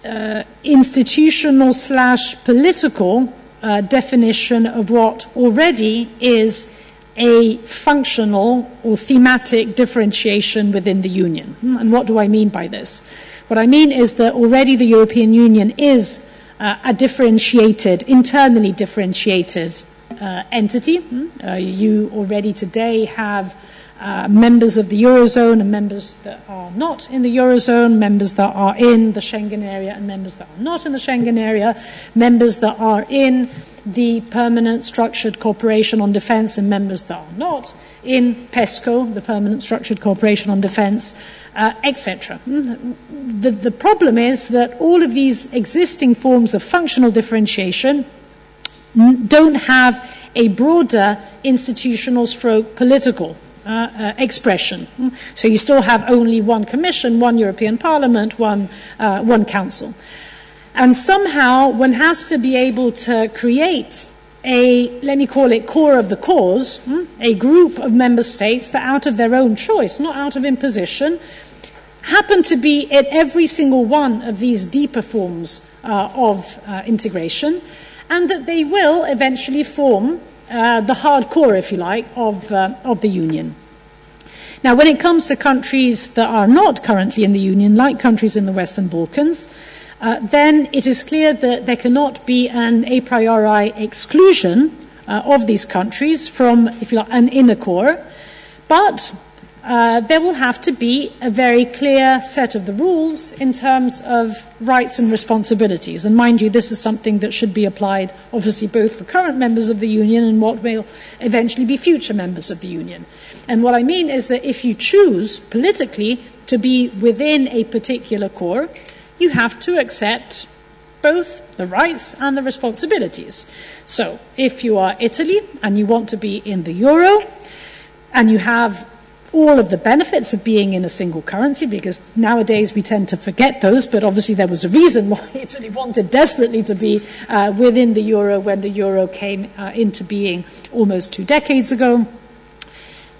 uh, institutional slash political uh, definition of what already is a functional or thematic differentiation within the Union. Hmm, and what do I mean by this? What I mean is that already the European Union is uh, a differentiated, internally differentiated uh, entity. Hmm, uh, you already today have uh, members of the Eurozone and members that are not in the Eurozone, members that are in the Schengen area and members that are not in the Schengen area, members that are in the Permanent Structured Cooperation on Defence and members that are not in PESCO, the Permanent Structured Cooperation on Defence, uh, etc. The, the problem is that all of these existing forms of functional differentiation don't have a broader institutional stroke political expression. So you still have only one Commission, one European Parliament, one, uh, one Council. And somehow one has to be able to create a, let me call it core of the cause, hmm, a group of member states that out of their own choice, not out of imposition, happen to be at every single one of these deeper forms uh, of uh, integration, and that they will eventually form uh, the hardcore, if you like, of, uh, of the Union. Now, when it comes to countries that are not currently in the Union, like countries in the Western Balkans, uh, then it is clear that there cannot be an a priori exclusion uh, of these countries from, if you like, an inner core. But uh, there will have to be a very clear set of the rules in terms of rights and responsibilities. And mind you, this is something that should be applied, obviously, both for current members of the Union and what will eventually be future members of the Union. And what I mean is that if you choose politically to be within a particular core, you have to accept both the rights and the responsibilities. So, if you are Italy and you want to be in the euro, and you have all of the benefits of being in a single currency because nowadays we tend to forget those, but obviously there was a reason why Italy wanted desperately to be uh, within the euro when the euro came uh, into being almost two decades ago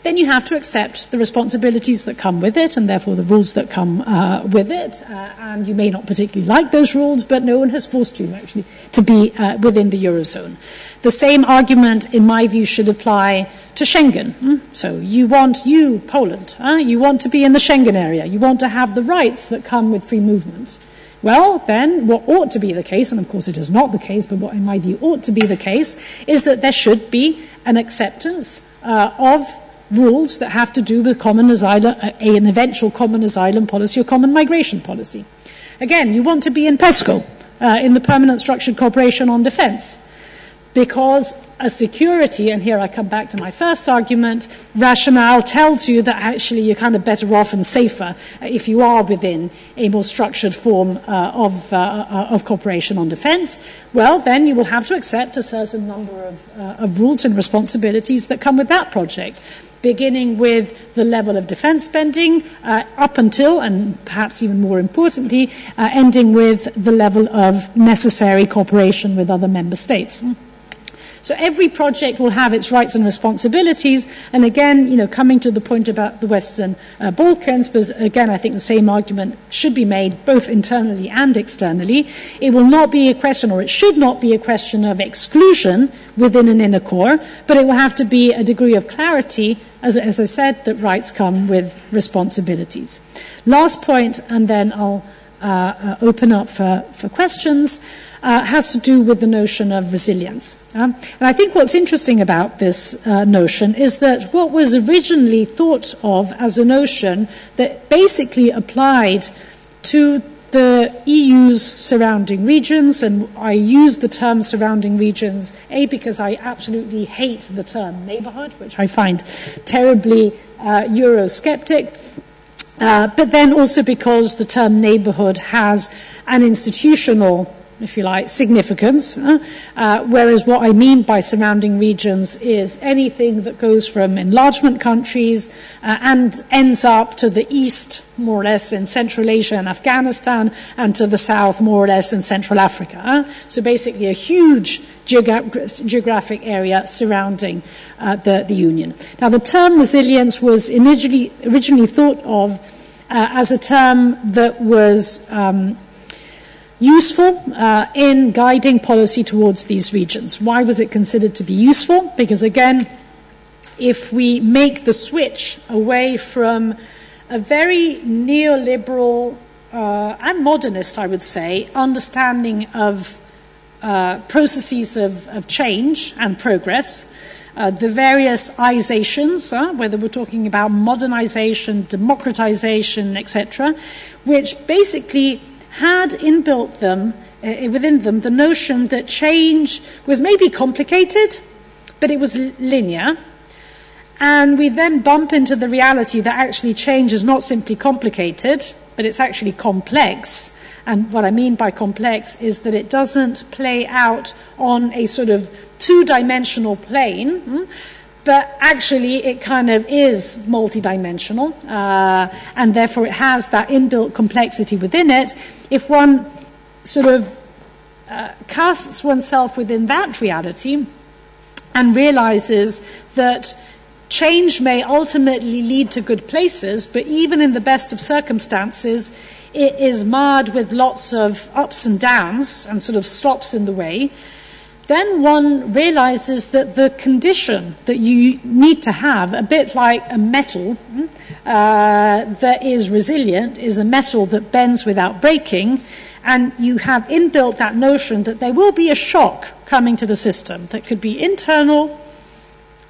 then you have to accept the responsibilities that come with it and therefore the rules that come uh, with it. Uh, and you may not particularly like those rules, but no one has forced you actually to be uh, within the Eurozone. The same argument, in my view, should apply to Schengen. Hmm? So you want, you, Poland, you want to be in the Schengen area. You want to have the rights that come with free movement. Well, then, what ought to be the case, and of course it is not the case, but what in my view ought to be the case, is that there should be an acceptance uh, of rules that have to do with common asylum, uh, an eventual common asylum policy or common migration policy. Again, you want to be in PESCO, uh, in the Permanent Structured Cooperation on Defence, because a security, and here I come back to my first argument, rationale tells you that actually you're kind of better off and safer if you are within a more structured form uh, of, uh, uh, of cooperation on defence. Well, then you will have to accept a certain number of, uh, of rules and responsibilities that come with that project beginning with the level of defence spending uh, up until, and perhaps even more importantly, uh, ending with the level of necessary cooperation with other member states. So every project will have its rights and responsibilities. And again, you know, coming to the point about the Western uh, Balkans, because again, I think the same argument should be made both internally and externally. It will not be a question, or it should not be a question of exclusion within an inner core, but it will have to be a degree of clarity, as, as I said, that rights come with responsibilities. Last point, and then I'll uh, uh, open up for, for questions uh, has to do with the notion of resilience. Um, and I think what's interesting about this uh, notion is that what was originally thought of as a notion that basically applied to the EU's surrounding regions, and I use the term surrounding regions, A, because I absolutely hate the term neighbourhood, which I find terribly uh, Eurosceptic, uh, but then also because the term neighbourhood has an institutional if you like, significance. Uh, uh, whereas what I mean by surrounding regions is anything that goes from enlargement countries uh, and ends up to the east, more or less, in Central Asia and Afghanistan, and to the south, more or less, in Central Africa. So basically, a huge geogra- geographic area surrounding uh, the, the Union. Now, the term resilience was initially, originally thought of uh, as a term that was um, useful uh, in guiding policy towards these regions. Why was it considered to be useful? Because again, if we make the switch away from a very neoliberal uh, and modernist, I would say, understanding of processes of, of, change and progress, uh, the various isations, uh, whether we're talking about modernization, democratization, etc., which basically had inbuilt them, uh, within them the notion that change was maybe complicated, but it was linear. And we then bump into the reality that actually change is not simply complicated, but it's actually complex. And what I mean by complex is that it doesn't play out on a sort of two dimensional plane. Hmm? but actually it kind of is multidimensional, uh, and therefore it has that inbuilt complexity within it. If one sort of uh, casts oneself within that reality and realizes that change may ultimately lead to good places, but even in the best of circumstances, it is marred with lots of ups and downs and sort of stops in the way. Then one realizes that the condition that you need to have, a bit like a metal hmm, uh, that is resilient, is a metal that bends without breaking, and you have inbuilt that notion that there will be a shock coming to the system that could be internal,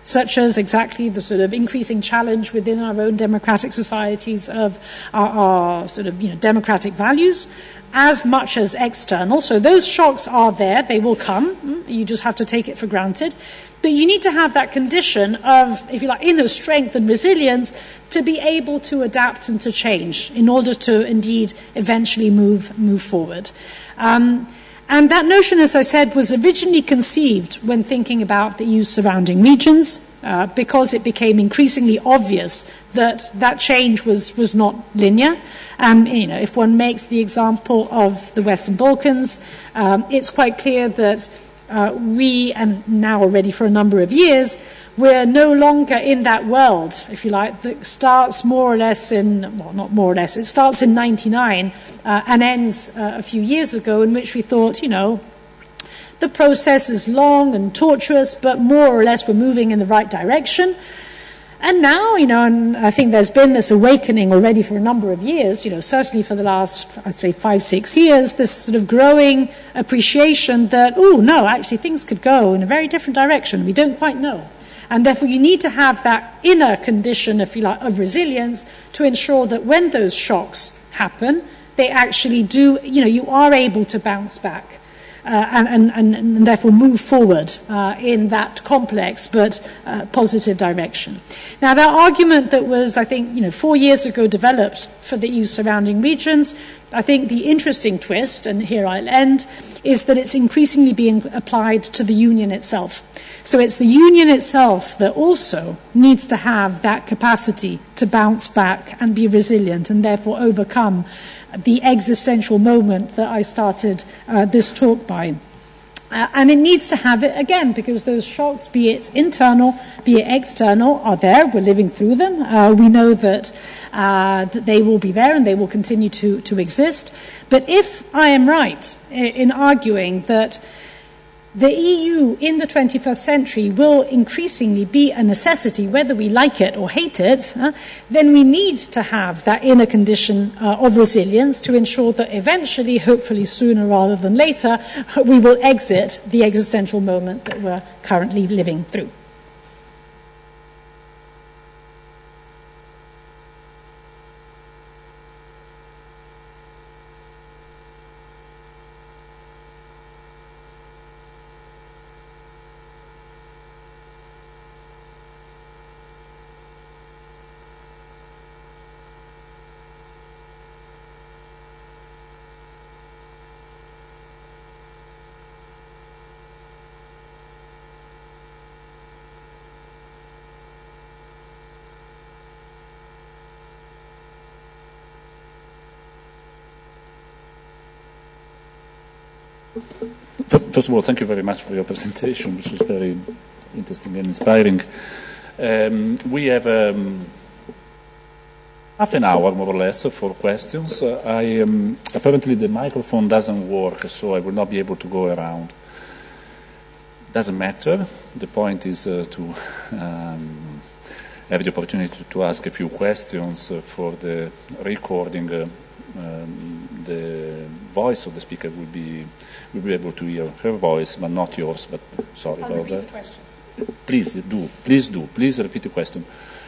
such as exactly the sort of increasing challenge within our own democratic societies of our, our sort of you know, democratic values, as much as external. So those shocks are there, they will come. Hmm? You just have to take it for granted. But you need to have that condition of, if you like, inner strength and resilience to be able to adapt and to change in order to indeed eventually move, move forward. Um, and that notion, as I said, was originally conceived when thinking about the EU's surrounding regions, uh, because it became increasingly obvious that that change was, was not linear. Um, you know, if one makes the example of the Western Balkans, um, it's quite clear that uh, we, and now already for a number of years, we're no longer in that world, if you like, that starts more or less in, well, not more or less, it starts in 99 uh, and ends uh, a few years ago, in which we thought, you know, the process is long and tortuous, but more or less we're moving in the right direction. And now, you know, and I think there's been this awakening already for a number of years, you know, certainly for the last, I'd say, five, six years, this sort of growing appreciation that, oh, no, actually things could go in a very different direction. We don't quite know. And therefore, you need to have that inner condition, if you like, of resilience to ensure that when those shocks happen, they actually do, you know, you are able to bounce back and, and, and, therefore move forward uh, in that complex but uh, positive direction. Now, that argument that was, I think, you know, four years ago developed for the EU surrounding regions, I think the interesting twist, and here I'll end, is that it's increasingly being applied to the union itself. So it's the union itself that also needs to have that capacity to bounce back and be resilient and therefore overcome the existential moment that I started uh, this talk by. Uh, and it needs to have it again because those shocks, be it internal, be it external, are there. We're living through them. Uh, we know that, uh, that they will be there and they will continue to, to exist. But if I am right in, in arguing that the EU in the 21st century will increasingly be a necessity, whether we like it or hate it, uh, then we need to have that inner condition uh, of resilience to ensure that eventually, hopefully sooner rather than later, we will exit the existential moment that we're currently living through. First of all, thank you very much for your presentation, which was very interesting and inspiring. Um, we have um, half an hour, more or less, for questions. Uh, I, um, apparently the microphone doesn't work, so I will not be able to go around. Doesn't matter. The point is uh, to um, have the opportunity to ask a few questions uh, for the recording. Um, the voice of the speaker will be will be able to hear her voice, but not yours. But sorry I'll about that. Please do, please do, please repeat the question.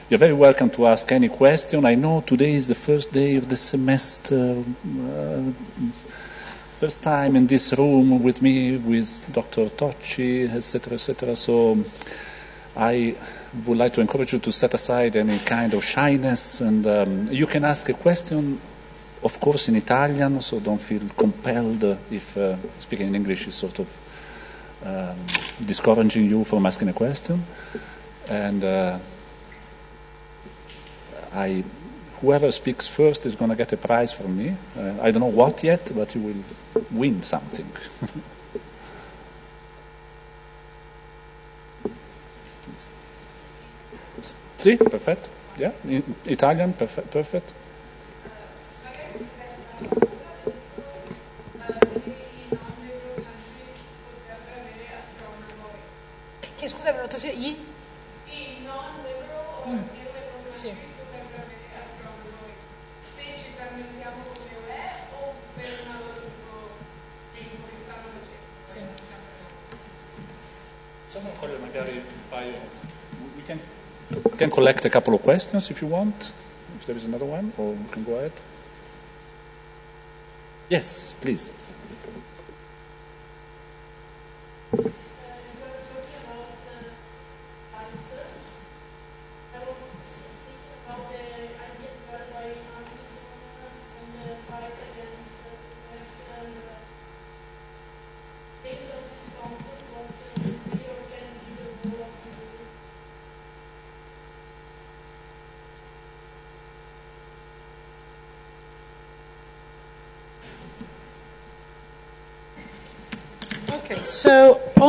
You're very welcome to ask any question. I know today is the first day of the semester. Uh, first time in this room with me, with Dr. Tocci, etc., etc. So I would like to encourage you to set aside any kind of shyness, and um, you can ask a question of course in Italian, so don't feel compelled if uh, speaking in English is sort of um, discouraging you from asking a question. And uh, I, whoever speaks first is going to get a prize from me. Uh, I don't know what yet, but you will win something. sì, perfetto. Yeah, in Italian, perfect. perfect. Che scusa, mi sì, i? I non liberal mm. sì. potrebbero avere. Se ci permettiamo come è o per tipo che stanno facendo. Sì. Magari un paio. We can, we can collect a couple of questions if you want. If there is another one, or we can go ahead. Yes, please.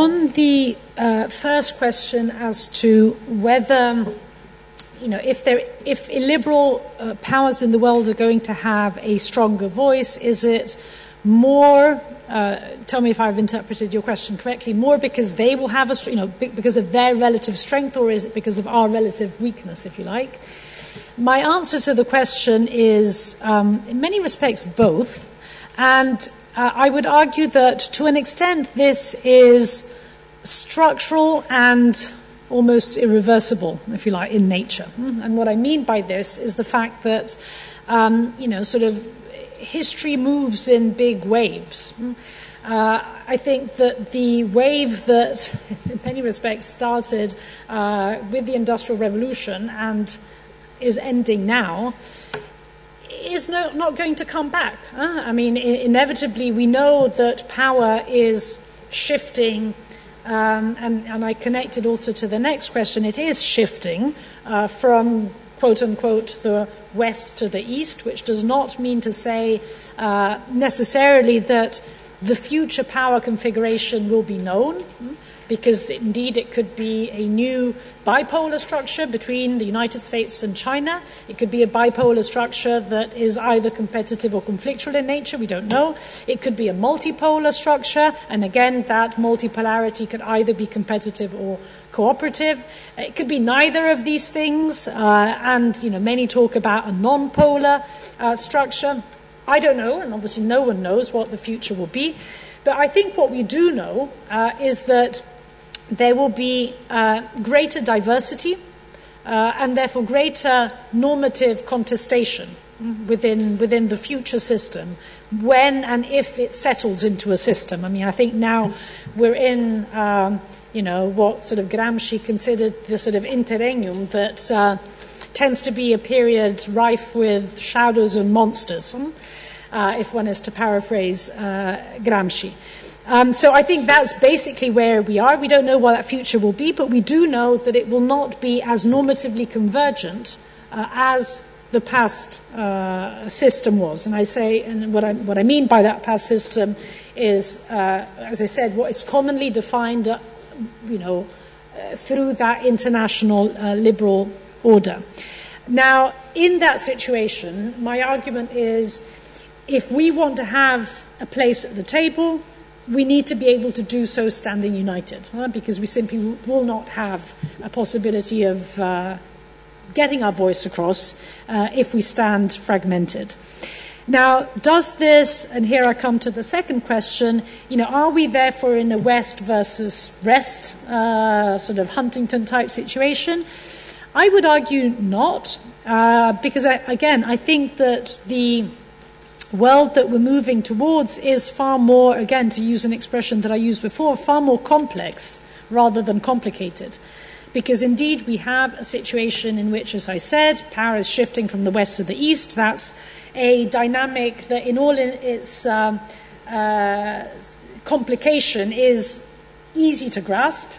On the uh, first question as to whether, you know, if, there, if illiberal uh, powers in the world are going to have a stronger voice, is it more uh, tell me if I've interpreted your question correctly, more because they will have a, you know, because of their relative strength, or is it because of our relative weakness, if you like? My answer to the question is, um, in many respects, both. And uh, I would argue that to an extent this is structural and almost irreversible, if you like, in nature. And what I mean by this is the fact that, um, you know, sort of history moves in big waves. Uh, I think that the wave that, in many respects, started uh, with the Industrial Revolution and is ending now is no, not going to come back. Huh? I mean, I- inevitably, we know that power is shifting. Um, and, and, I connected also to the next question. It is shifting uh, from quote unquote the west to the east, which does not mean to say uh, necessarily that the future power configuration will be known because indeed it could be a new bipolar structure between the United States and China. It could be a bipolar structure that is either competitive or conflictual in nature, we don't know. It could be a multipolar structure, and again, that multipolarity could either be competitive or cooperative. It could be neither of these things, uh, and you know, many talk about a non-polar uh, structure. I don't know, and obviously no one knows what the future will be. But I think what we do know uh, is that there will be uh, greater diversity uh, and therefore greater normative contestation within, within the future system when and if it settles into a system. I mean, I think now we're in, um, you know, what sort of Gramsci considered the sort of interregnum that uh, tends to be a period rife with shadows and monsters, uh, if one is to paraphrase uh, Gramsci. Um, so I think that's basically where we are. We don't know what that future will be, but we do know that it will not be as normatively convergent uh, as the past uh, system was. And I say, and what I, what I mean by that past system is, uh, as I said, what is commonly defined, uh, you know, uh, through that international uh, liberal order. Now, in that situation, my argument is if we want to have a place at the table, we need to be able to do so standing united, huh? because we simply will not have a possibility of uh, getting our voice across uh, if we stand fragmented. Now, does this, and here I come to the second question, you know, are we therefore in a West versus rest uh, sort of Huntington type situation? I would argue not, uh, because I, again, I think that the world that we're moving towards is far more, again, to use an expression that I used before, far more complex rather than complicated. Because indeed, we have a situation in which, as I said, power is shifting from the west to the east. That's a dynamic that, in all its um, uh, complication, is easy to grasp.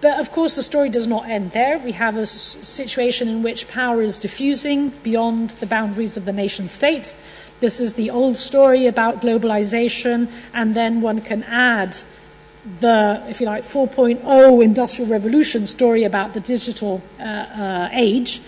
But of course, the story does not end there. We have a situation in which power is diffusing beyond the boundaries of the nation state. This is the old story about globalization, and then one can add the, if you like, 4.0 industrial revolution story about the digital uh, uh, age,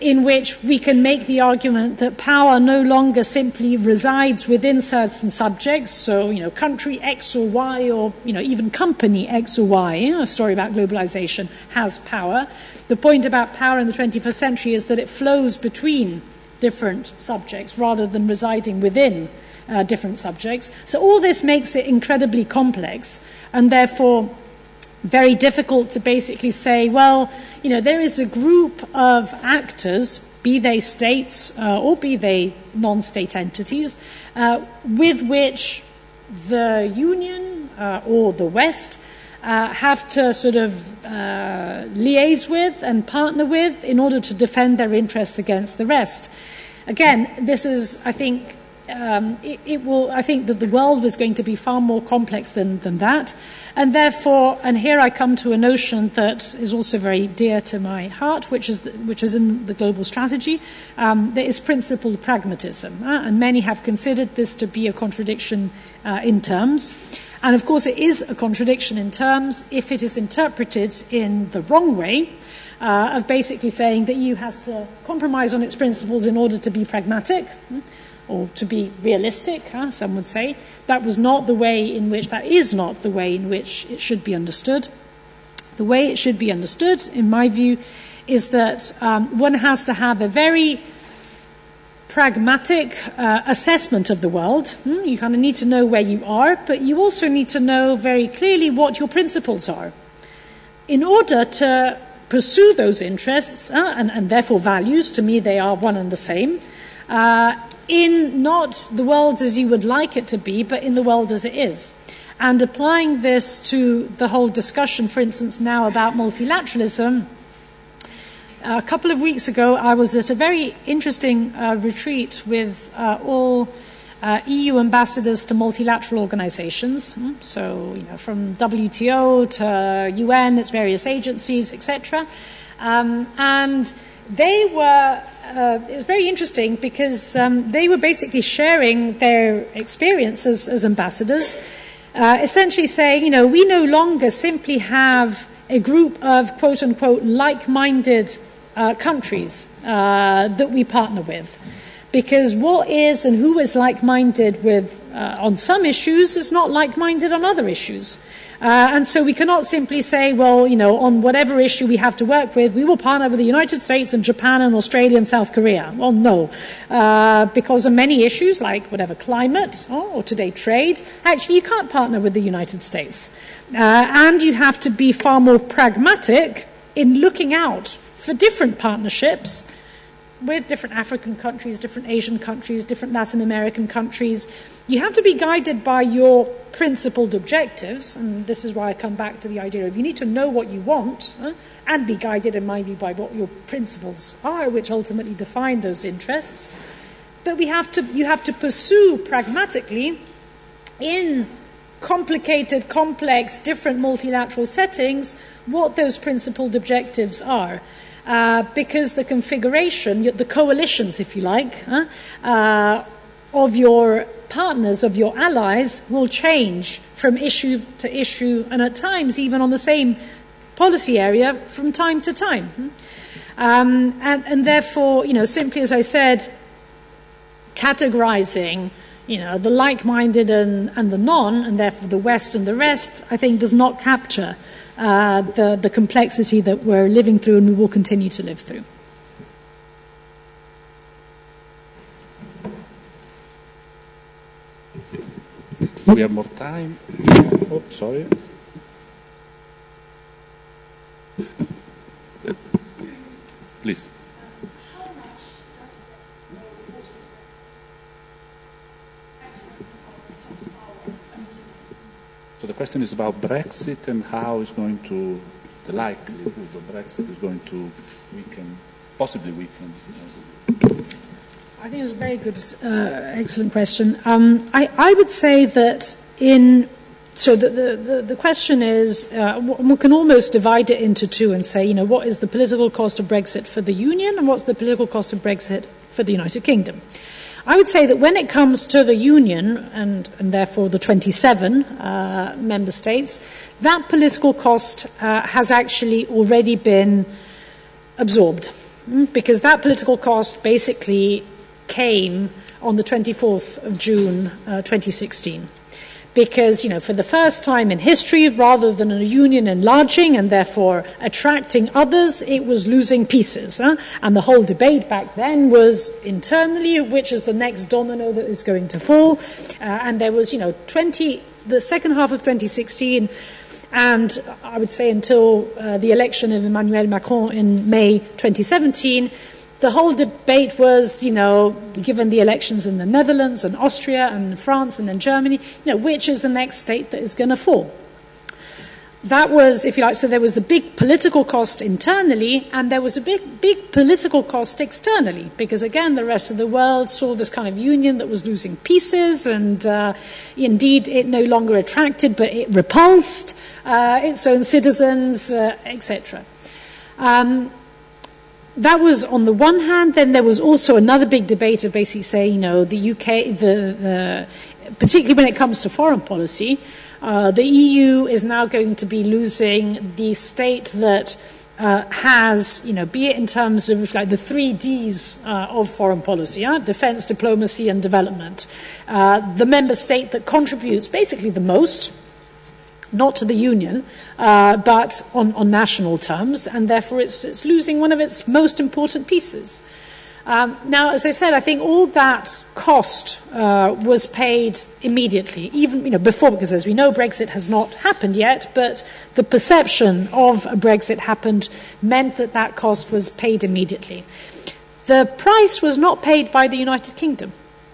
in which we can make the argument that power no longer simply resides within certain subjects, so, you know, country X or Y, or, you know, even company X or Y, you know, a story about globalization has power. The point about power in the 21st century is that it flows between different subjects rather than residing within uh, different subjects. So all this makes it incredibly complex and therefore very difficult to basically say, well, you know, there is a group of actors, be they states uh, or be they non state entities, uh, with which the Union uh, or the West uh, have to sort of uh, liaise with and partner with in order to defend their interests against the rest. Again, this is, I think, um, it, it, will, I think that the world was going to be far more complex than, than that. And therefore, and here I come to a notion that is also very dear to my heart, which is, the, which is in the global strategy. Um, there is principled pragmatism. Uh, and many have considered this to be a contradiction uh, in terms. And of course, it is a contradiction in terms if it is interpreted in the wrong way. Uh, of basically saying that EU has to compromise on its principles in order to be pragmatic. or to be realistic, huh, some would say, that was not the way in which, that is not the way in which it should be understood. The way it should be understood, in my view, is that um, one has to have a very pragmatic uh, assessment of the world. Hmm? You kind of need to know where you are, but you also need to know very clearly what your principles are. In order to pursue those interests uh, and, and, therefore values, to me they are one and the same, uh, in not the world as you would like it to be, but in the world as it is. And applying this to the whole discussion, for instance, now about multilateralism, a couple of weeks ago, I was at a very interesting uh, retreat with uh, all uh, EU ambassadors to multilateral organizations. Hmm, so, you know, from WTO to UN, its various agencies, etc. Um, and they were, uh, it was very interesting because um, they were basically sharing their experiences as ambassadors, uh, essentially saying, you know, we no longer simply have a group of quote unquote like minded uh, countries uh, that we partner with. Because what is and who is like minded with uh, on some issues is not like minded on other issues. Uh, and so we cannot simply say, well, you know, on whatever issue we have to work with, we will partner with the United States and Japan and Australia and South Korea. Well, no. Uh, because on many issues, like whatever climate or, or today trade, actually you can't partner with the United States. Uh, and you have to be far more pragmatic in looking out for different partnerships with different African countries, different Asian countries, different Latin American countries. You have to be guided by your principled objectives, and this is why I come back to the idea of you need to know what you want and be guided, in my view, by what your principles are, which ultimately define those interests. But we have to, you have to pursue pragmatically in complicated, complex, different multilateral settings what those principled objectives are uh, because the configuration, the coalitions, if you like, uh, of your partners, of your allies, will change from issue to issue, and at times even on the same policy area from time to time. Um, and, and therefore, you know, simply as I said, categorizing you know, the like minded and, and the non, and therefore the West and the rest, I think does not capture uh, the, the complexity that we're living through and we will continue to live through. We have more time. Oh, sorry. Please. So the question is about Brexit and how it's going to, the likelihood of Brexit is going to weaken, possibly weaken. I think it's a very good, uh, excellent question. Um, I, I, would say that in so the, the, the, question is, uh, we can almost divide it into two and say, you know, what is the political cost of Brexit for the Union and what's the political cost of Brexit for the United Kingdom? I would say that when it comes to the Union, and, and therefore the 27 uh, member states, that political cost uh, has actually already been absorbed. Hmm? Because that political cost basically came on the 24th of June uh, 2016 because, you know, for the first time in history, rather than a union enlarging and therefore attracting others, it was losing pieces. Huh? And the whole debate back then was internally which is the next domino that is going to fall. Uh, and there was, you know, 20, the second half of 2016 and I would say until uh, the election of Emmanuel Macron in May 2017, the whole debate was, you know, given the elections in the Netherlands and Austria and France and then Germany, you know, which is the next state that is going to fall? That was, if you like, so there was the big political cost internally, and there was a big, big political cost externally, because again, the rest of the world saw this kind of union that was losing pieces, and uh, indeed, it no longer attracted, but it repulsed uh, its own citizens, uh, etc. that was on the one hand. Then there was also another big debate of basically saying, you know, the UK, the, the particularly when it comes to foreign policy, uh, the EU is now going to be losing the state that uh, has, you know, be it in terms of like the three Ds uh, of foreign policy, uh, defense, diplomacy, and development, uh, the member state that contributes basically the most, not to the union, uh, but on, on national terms, and therefore it's, it's losing one of its most important pieces. Um, now, as I said, I think all that cost uh, was paid immediately, even you know before, because as we know, Brexit has not happened yet. But the perception of a Brexit happened meant that that cost was paid immediately. The price was not paid by the United Kingdom,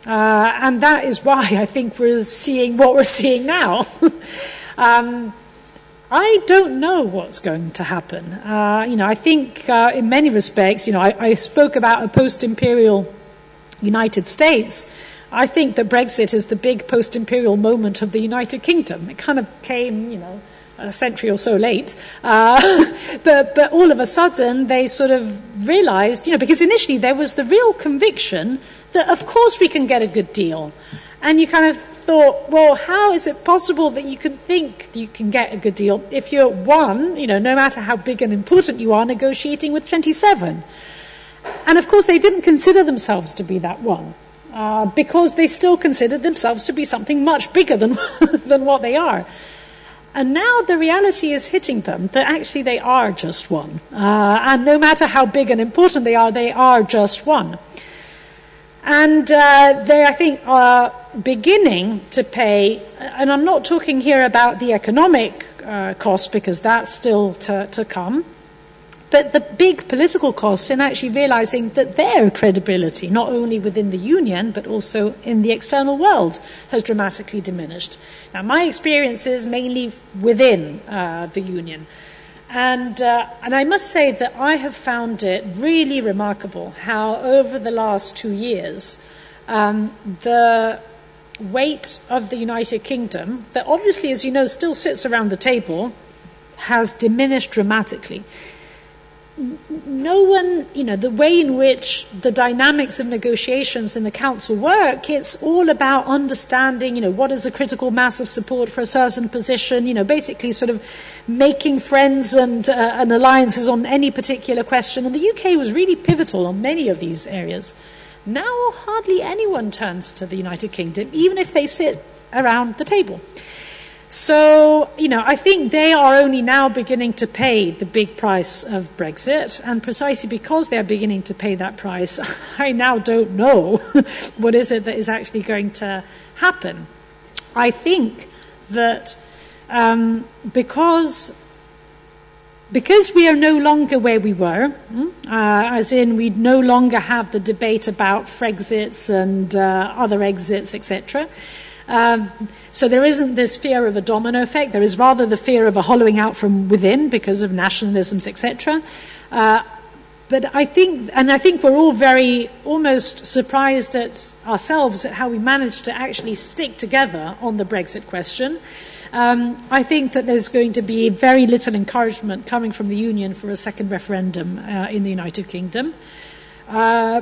uh, and that is why I think we're seeing what we're seeing now. um, I don't know what's going to happen. Uh, you know, I think uh, in many respects, you know, I, I spoke about a post-imperial United States. I think that Brexit is the big post-imperial moment of the United Kingdom. It kind of came, you know, a century or so late. Uh, but, but all of a sudden, they sort of realized, you know, because initially there was the real conviction that, of course, we can get a good deal. And you kind of thought, well, how is it possible that you can think you can get a good deal if you're one, you know, no matter how big and important you are, negotiating with 27? And of course, they didn't consider themselves to be that one. Uh, because they still considered themselves to be something much bigger than, than what they are. And now the reality is hitting them that actually they are just one. Uh, and no matter how big and important they are, they are just one. And uh, they, I think, are beginning to pay, and I'm not talking here about the economic uh, cost because that's still to, to come, but the big political cost in actually realizing that their credibility, not only within the union, but also in the external world, has dramatically diminished. Now, my experience is mainly within uh, the union. And, uh, and I must say that I have found it really remarkable how, over the last two years, um, the weight of the United Kingdom, that obviously, as you know, still sits around the table, has diminished dramatically no one, you know, the way in which the dynamics of negotiations in the council work, it's all about understanding, you know, what is the critical mass of support for a certain position, you know, basically sort of making friends and, uh, and alliances on any particular question. And the UK was really pivotal on many of these areas. Now hardly anyone turns to the United Kingdom, even if they sit around the table. So, you know, I think they are only now beginning to pay the big price of Brexit, and precisely because they are beginning to pay that price, I now don't know what is it that is actually going to happen. I think that um, because because we are no longer where we were, hmm, uh, as in we no longer have the debate about Frexits and uh, other exits, etc. Um, so there isn't this fear of a domino effect. There is rather the fear of a hollowing out from within because of nationalisms, etc. Uh, but I think, and I think we're all very almost surprised at ourselves at how we managed to actually stick together on the Brexit question. Um, I think that there's going to be very little encouragement coming from the Union for a second referendum uh, in the United Kingdom. Uh,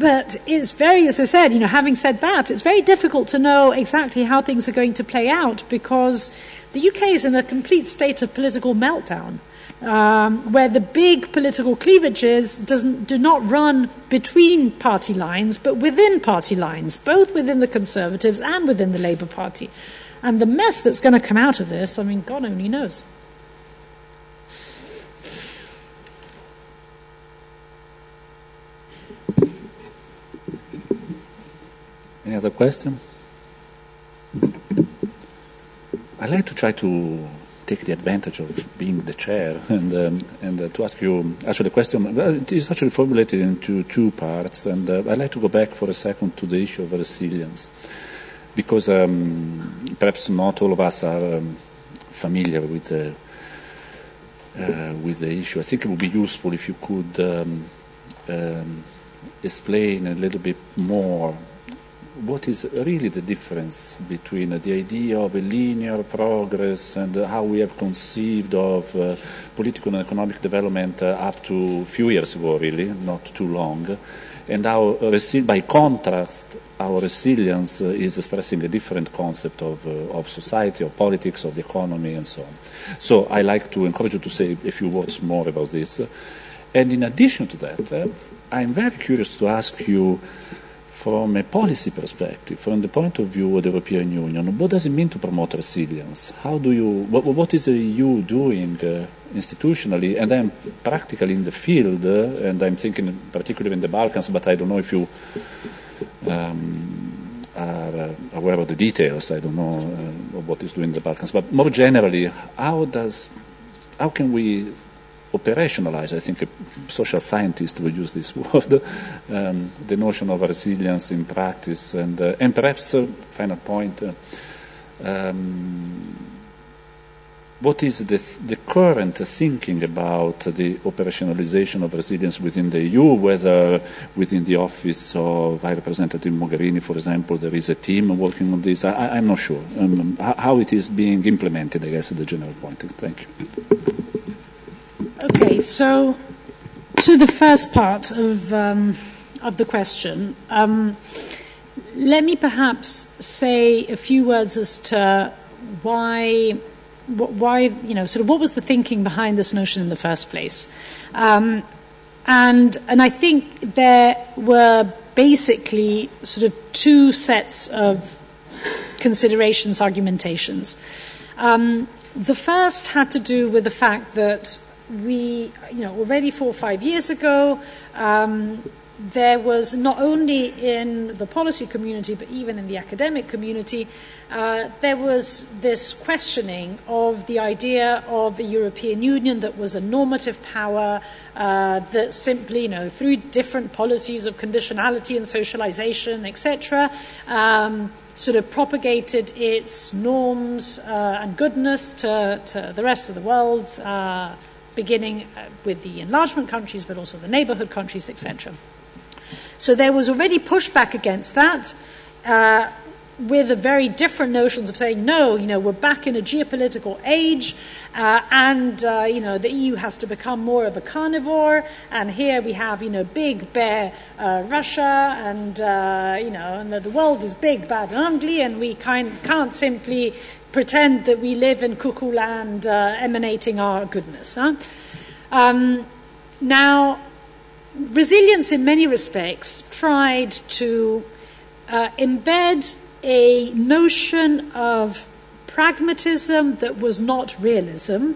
but it's very, as I said, you know, having said that, it's very difficult to know exactly how things are going to play out because the UK is in a complete state of political meltdown. Um, where the big political cleavages doesn't, do not run between party lines, but within party lines, both within the Conservatives and within the Labour Party. And the mess that's going to come out of this, I mean, God only knows. Any other question? I like to try to take the advantage of being the chair and um, and uh, to ask you actually the question. it is actually formulated into two parts, and uh, I'd like to go back for a second to the issue of resilience, because um, perhaps not all of us are um, familiar with the uh, with the issue. I think it would be useful if you could um, um, explain a little bit more what is really the difference between the idea of a linear progress and how we have conceived of uh, political and economic development uh, up to a few years ago, really, not too long, and how, by contrast, our resilience uh, is expressing a different concept of, of society, of politics, of the economy, and so on. So I like to encourage you to say a few words more about this. And in addition to that, I'm very curious to ask you from a policy perspective, from the point of view of the European Union, what does it mean to promote resilience? How do you, what, what is the EU doing uh, institutionally and then practically in the field? Uh, and I'm thinking particularly in the Balkans, but I don't know if you um, are uh, aware of the details. I don't know uh, what is doing in the Balkans, but more generally, how does, how can we operationalize, I think a social scientist would use this word, um, the notion of resilience in practice. And, uh, and perhaps, uh, final point, uh, um, what is the, the, current thinking about the operationalization of resilience within the EU, whether within the office of High Representative Mogherini, for example, there is a team working on this? I, am not sure. Um, how it is being implemented, I guess, is the general point. Thank you. So to the first part of, um, of the question, um, let me perhaps say a few words as to why, why, you know, sort of what was the thinking behind this notion in the first place. Um, and, and I think there were basically sort of two sets of considerations, argumentations. Um, the first had to do with the fact that we, you know, already four or five years ago, um, there was not only in the policy community but even in the academic community, uh, there was this questioning of the idea of a European Union that was a normative power uh, that simply, you know, through different policies of conditionality and socialization, etc., um, sort of propagated its norms uh, and goodness to, to, the rest of the world. Beginning uh, with the enlargement countries, but also the neighborhood countries, etc. So there was already pushback against that. Uh, with very different notions of saying no, you know, we're back in a geopolitical age, uh, and uh, you know the EU has to become more of a carnivore. And here we have you know big bear uh, Russia, and uh, you know, and the, the, world is big, bad, and ugly, and we kind, can't simply pretend that we live in cuckoo land uh, emanating our goodness. Huh? Um, now, resilience in many respects tried to uh, embed a notion of pragmatism that was not realism.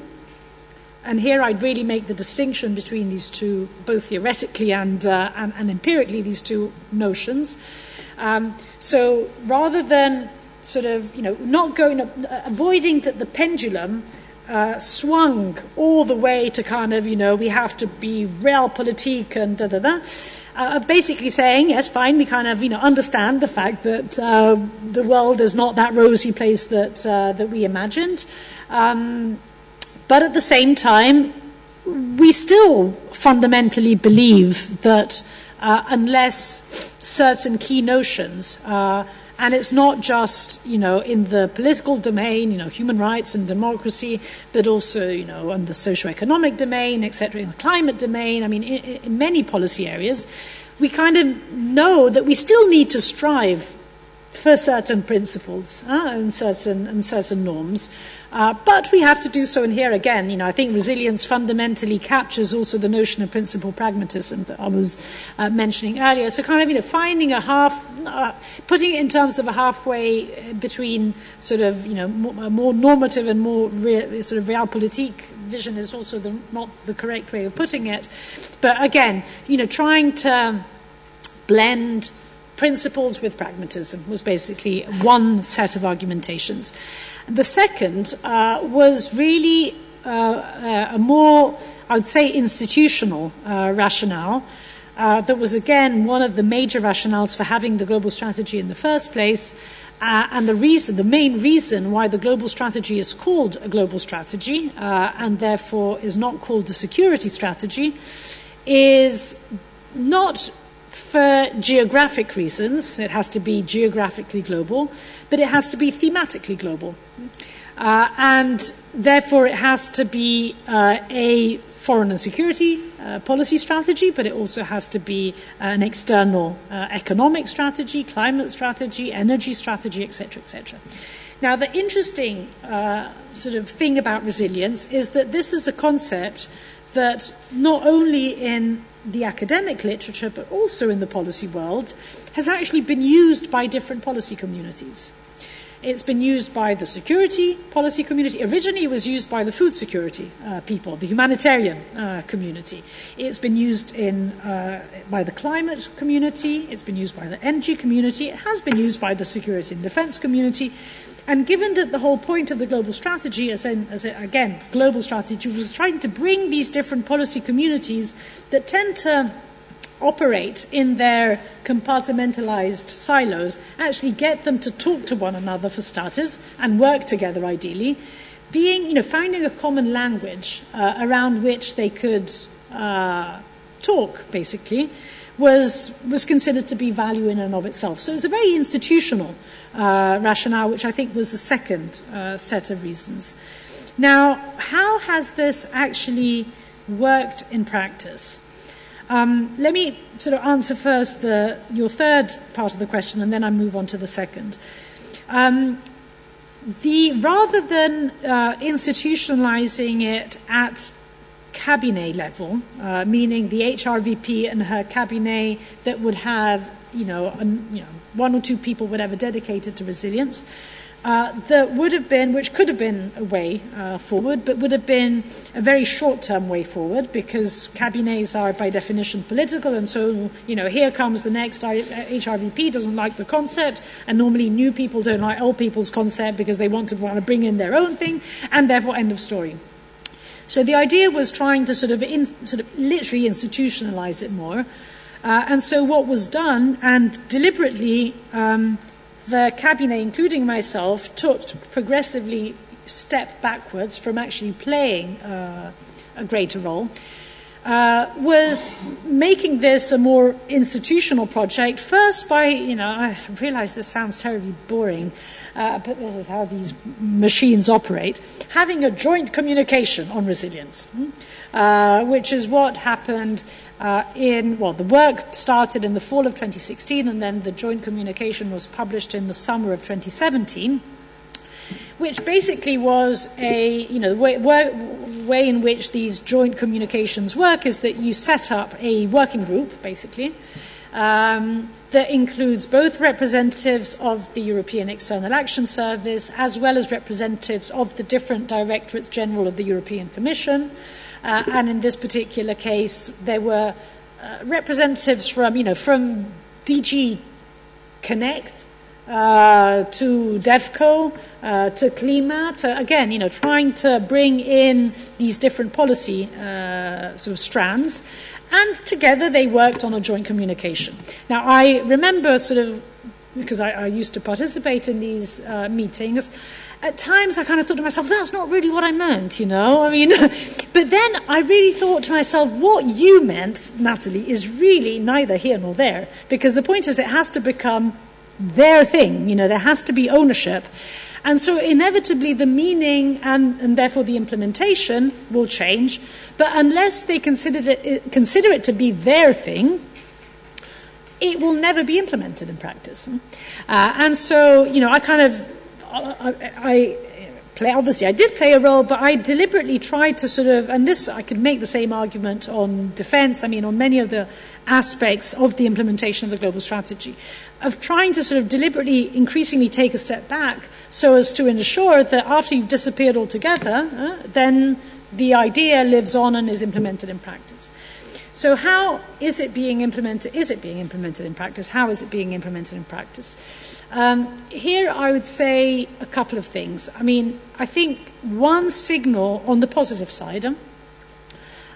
And here I'd really make the distinction between these two, both theoretically and, uh, and, and, empirically, these two notions. Um, so rather than sort of, you know, not going, uh, avoiding that the pendulum uh, swung all the way to kind of, you know, we have to be realpolitik and da da da. Uh, basically saying, yes, fine, we kind of, you know, understand the fact that uh, the world is not that rosy place that, uh, that we imagined. Um, but at the same time, we still fundamentally believe that uh, unless certain key notions uh, and it's not just, you know, in the political domain, you know, human rights and democracy, but also, you know, in the socio-economic domain, etc., in the climate domain. I mean, in, in many policy areas, we kind of know that we still need to strive for certain principles uh, and certain and certain norms. Uh, but we have to do so, and here again, you know, I think resilience fundamentally captures also the notion of principle pragmatism that I was uh, mentioning earlier. So, kind of, you know, finding a half, uh, putting it in terms of a halfway between sort of, you know, more, more normative and more real, sort of realpolitik vision is also the, not the correct way of putting it. But again, you know, trying to blend principles with pragmatism was basically one set of argumentations. The second uh, was really uh, uh, a more, I would say, institutional uh, rationale. Uh, that was again one of the major rationales for having the global strategy in the first place, uh, and the reason, the main reason why the global strategy is called a global strategy and therefore is not called a security strategy, is not for geographic reasons. It has to be geographically global, but it has to be thematically global. Uh, and therefore, it has to be uh, a foreign and security uh, policy strategy, but it also has to be an external uh, economic strategy, climate strategy, energy strategy, etc., etc. Now, the interesting uh, sort of thing about resilience is that this is a concept that not only in the academic literature, but also in the policy world, has actually been used by different policy communities. It's been used by the security policy community. Originally, it was used by the food security uh, people, the humanitarian uh, community. It's been used in, uh, by the climate community. It's been used by the energy community. It has been used by the security and defense community. And given that the whole point of the global strategy, as, in, as again, global strategy, was trying to bring these different policy communities that tend to operate in their compartmentalized silos, actually get them to talk to one another for starters and work together ideally, being, you know, finding a common language uh, around which they could uh, talk, basically, was, was considered to be value in and of itself. So it was a very institutional uh, rationale, which I think was the second uh, set of reasons. Now, how has this actually worked in practice? Um, let me sort of answer first the, your third part of the question, and then I move on to the second. Um, the, rather than uh, institutionalizing it at cabinet level, uh, meaning the HRVP and her cabinet that would have, you know, an, you know, one or two people, whatever, dedicated to resilience, uh, that would have been, which could have been a way uh, forward, but would have been a very short term way forward because cabinets are by definition political, and so, you know, here comes the next HRVP, doesn't like the concept, and normally new people don't like old people's concept because they want to, want to bring in their own thing, and therefore, end of story. So the idea was trying to sort of, in, sort of literally institutionalize it more. Uh, and so what was done, and deliberately, um, the cabinet, including myself, took progressively step backwards from actually playing uh, a greater role. Uh, was making this a more institutional project, first by, you know, I realize this sounds terribly boring, uh, but this is how these machines operate, having a joint communication on resilience, hmm, uh, which is what happened uh, in, well, the work started in the fall of 2016 and then the joint communication was published in the summer of 2017, which basically was a, you know, way, way in which these joint communications work is that you set up a working group, basically, um, that includes both representatives of the European External Action Service as well as representatives of the different directorates general of the European Commission. Uh, and in this particular case, there were uh, representatives from, you know, from DG Connect uh, to DevCo, uh, to Clima, to again, you know, trying to bring in these different policy uh, sort of strands, and together they worked on a joint communication. Now, I remember sort of because I, I used to participate in these uh, meetings at times I kind of thought to myself, that's not really what I meant, you know? I mean, but then I really thought to myself, what you meant, Nathalie, is really neither here nor there. Because the point is, it has to become their thing, you know, there has to be ownership. And so inevitably the meaning and, and therefore the implementation will change. But unless they consider it, consider it to be their thing, it will never be implemented in practice. Uh, and so, you know, I kind of I, I play, obviously I did play a role, but I deliberately tried to sort of, and this I could make the same argument on defense, I mean, on many of the aspects of the implementation of the global strategy, of trying to sort of deliberately, increasingly take a step back so as to ensure that after you've disappeared altogether, uh, then the idea lives on and is implemented in practice. So, how is it being implemented? Is it being implemented in practice? How is it being implemented in practice? Um, here, I would say a couple of things. I mean, I think one signal on the positive side,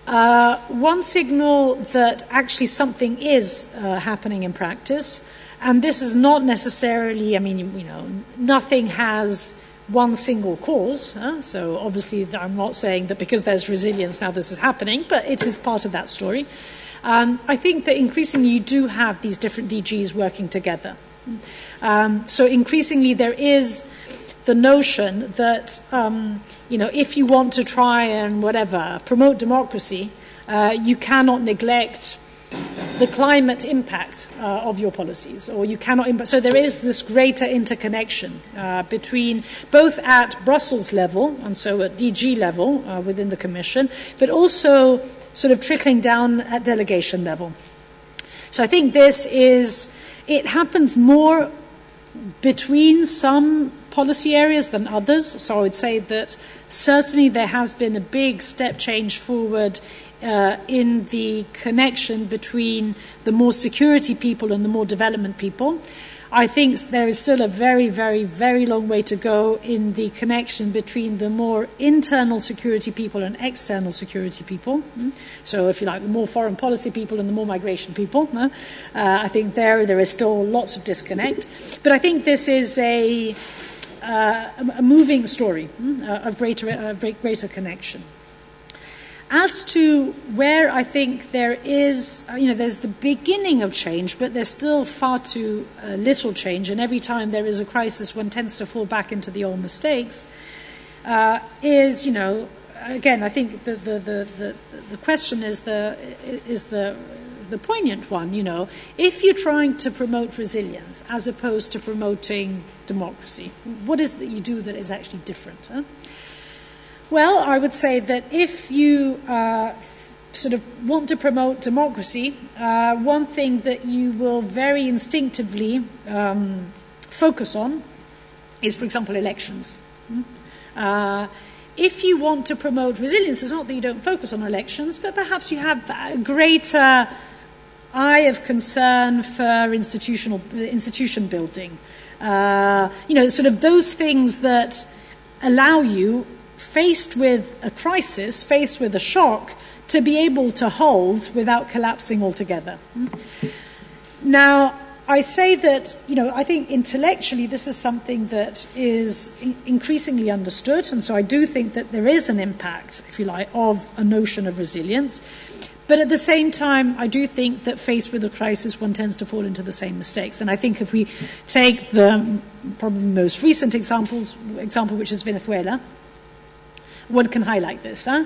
uh, one signal that actually something is uh, happening in practice, and this is not necessarily, I mean, you know, nothing has one single cause. Huh? So obviously, I'm not saying that because there's resilience now this is happening, but it is part of that story. Um, I think that increasingly you do have these different DGs working together. Um, so increasingly there is the notion that, um, you know, if you want to try and whatever, promote democracy, uh, you cannot neglect the climate impact uh, of your policies, or you cannot. Imp- so there is this greater interconnection uh, between both at Brussels level and so at DG level uh, within the Commission, but also sort of trickling down at delegation level. So I think this is it happens more between some policy areas than others. So I would say that certainly there has been a big step change forward uh, in the connection between the more security people and the more development people. I think there is still a very, very, very long way to go in the connection between the more internal security people and external security people. Mm. So, if you like, the more foreign policy people and the more migration people. Uh, I think there there is still lots of disconnect. But I think this is a, uh, a moving story mm, uh, of greater, uh, greater connection. As to where I think there is, uh, you know, there's the beginning of change, but there's still far too uh, little change, and every time there is a crisis, one tends to fall back into the old mistakes, uh, is, you know, again, I think the, the, the, the, the question is the, is the, the poignant one, you know. If you're trying to promote resilience as opposed to promoting democracy, what is it that you do that is actually different? Huh? Well, I would say that if you uh, sort of want to promote democracy, uh, one thing that you will very instinctively um, focus on is, for example, elections. Hmm? Uh, if you want to promote resilience, it's not that you don't focus on elections, but perhaps you have a greater eye of concern for institutional institution building. Uh, you know, sort of those things that allow you faced with a crisis, faced with a shock, to be able to hold without collapsing altogether. Now, I say that, you know, I think intellectually this is something that is increasingly understood, and so I do think that there is an impact, if you like, of a notion of resilience. But at the same time, I do think that faced with a crisis, one tends to fall into the same mistakes. And I think if we take the probably most recent examples, example, which is Venezuela, one can highlight this. Huh?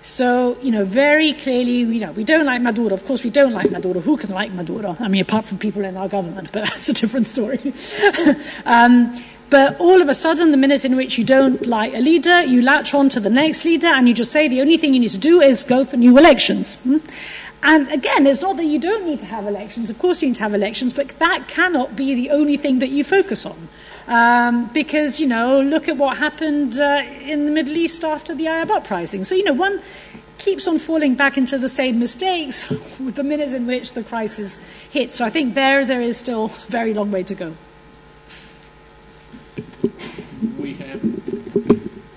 So, you know, very clearly, you know, we don't like Maduro. Of course, we don't like Maduro. Who can like Maduro? I mean, apart from people in our government, but that's a different story. um, but all of a sudden, the minute in which you don't like a leader, you latch on to the next leader and you just say the only thing you need to do is go for new elections. Hmm? And again, it's not that you don't need to have elections. Of course, you need to have elections, but that cannot be the only thing that you focus on. Um, because, you know, look at what happened uh, in the Middle East after the Arab uprising. So, you know, one keeps on falling back into the same mistakes with the minutes in which the crisis hits. So I think there, there is still a very long way to go. We have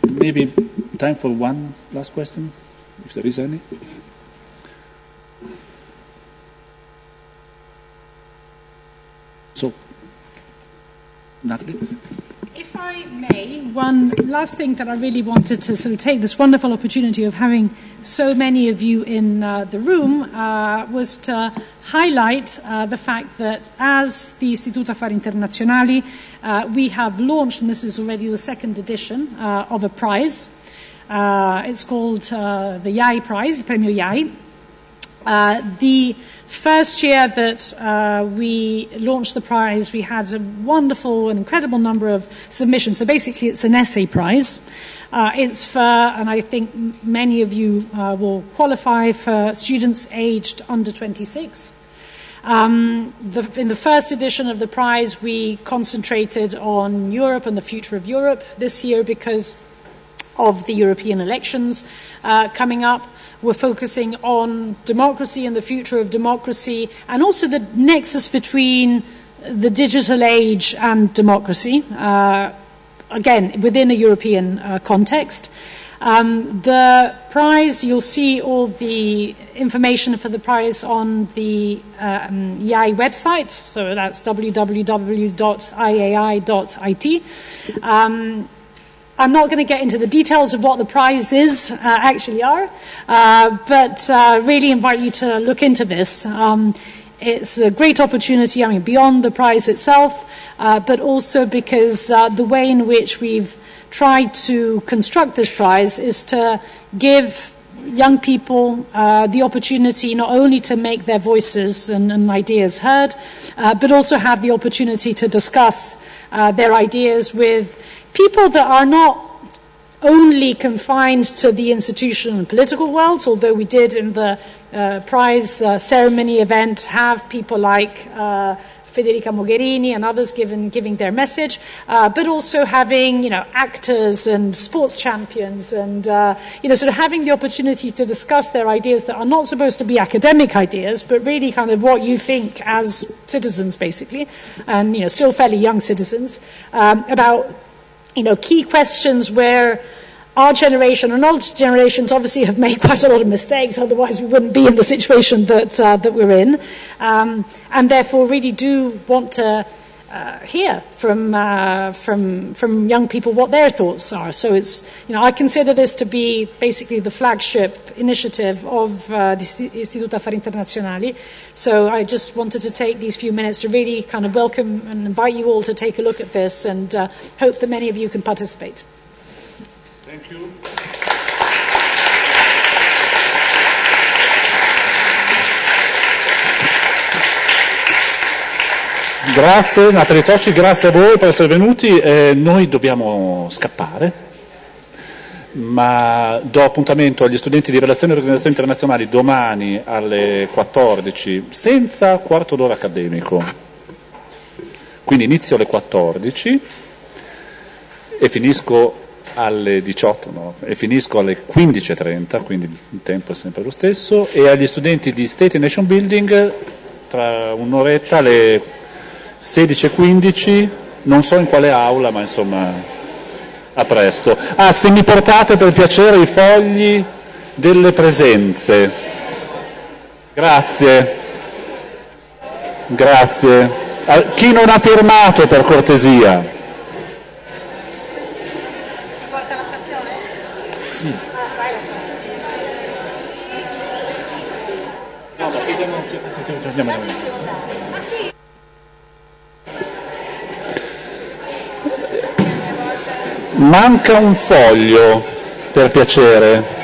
maybe time for one last question, if there is any. So, Nathalie? If I may, one last thing that I really wanted to sort of take this wonderful opportunity of having so many of you in uh, the room uh, was to highlight uh, the fact that as the Istituto Affari Internazionali, uh, we have launched, and this is already the second edition, uh, of a prize. Uh, it's called the IAI Prize, Premio IAI. Uh, the first year that uh, we launched the prize, we had a wonderful and incredible number of submissions. So basically, it's an essay prize. Uh, it's for, and I think many of you uh, will qualify for students aged under 26. Um, the, in the first edition of the prize, we concentrated on Europe and the future of Europe this year because of the European elections uh, coming up. We're focusing on democracy and the future of democracy, and also the nexus between the digital age and democracy, uh, again, within a European uh, context. Um, the prize, you'll see all the information for the prize on the um, IAI website, so that's www.iai.it. Um, I'm not going to get into the details of what the prizes uh, actually are, uh, but uh, really invite you to look into this. Um, it's a great opportunity, I mean, beyond the prize itself, uh, but also because uh, the way in which we've tried to construct this prize is to give young people uh, the opportunity not only to make their voices and, and ideas heard, uh, but also have the opportunity to discuss uh, their ideas with people that are not only confined to the institutional and political worlds, although we did in the uh, prize uh, ceremony event have people like uh, Federica Mogherini and others giving, giving their message, uh, but also having, you know, actors and sports champions and, uh, you know, sort of having the opportunity to discuss their ideas that are not supposed to be academic ideas, but really kind of what you think as citizens, basically, and, you know, still fairly young citizens, um, about, you know, key questions where our generation and older generations obviously have made quite a lot of mistakes, otherwise we wouldn't be in the situation that, uh, that we're in, um, and therefore really do want to uh, hear from, uh, from, from young people what their thoughts are. So it's, you know, I consider this to be basically the flagship initiative of uh, the Istituto Affari Internazionali. So I just wanted to take these few minutes to really kind of welcome and invite you all to take a look at this and uh, hope that many of you can participate. Thank you. Grazie Natalie Tocci, grazie a voi per essere venuti. Eh, noi dobbiamo scappare, ma do appuntamento agli studenti di Relazioni e Organizzazioni Internazionali domani alle 14 senza quarto d'ora accademico. Quindi inizio alle 14 e finisco alle 18 no, e finisco alle 15.30, quindi il tempo è sempre lo stesso, e agli studenti di State and Nation Building tra un'oretta alle 16.15, non so in quale aula, ma insomma a presto. Ah, se mi portate per piacere i fogli delle presenze. Grazie. Grazie. Chi non ha firmato per cortesia? Sì. Guarda, sì. vediamo un'occhiata. Andiamo Manca un foglio, per piacere.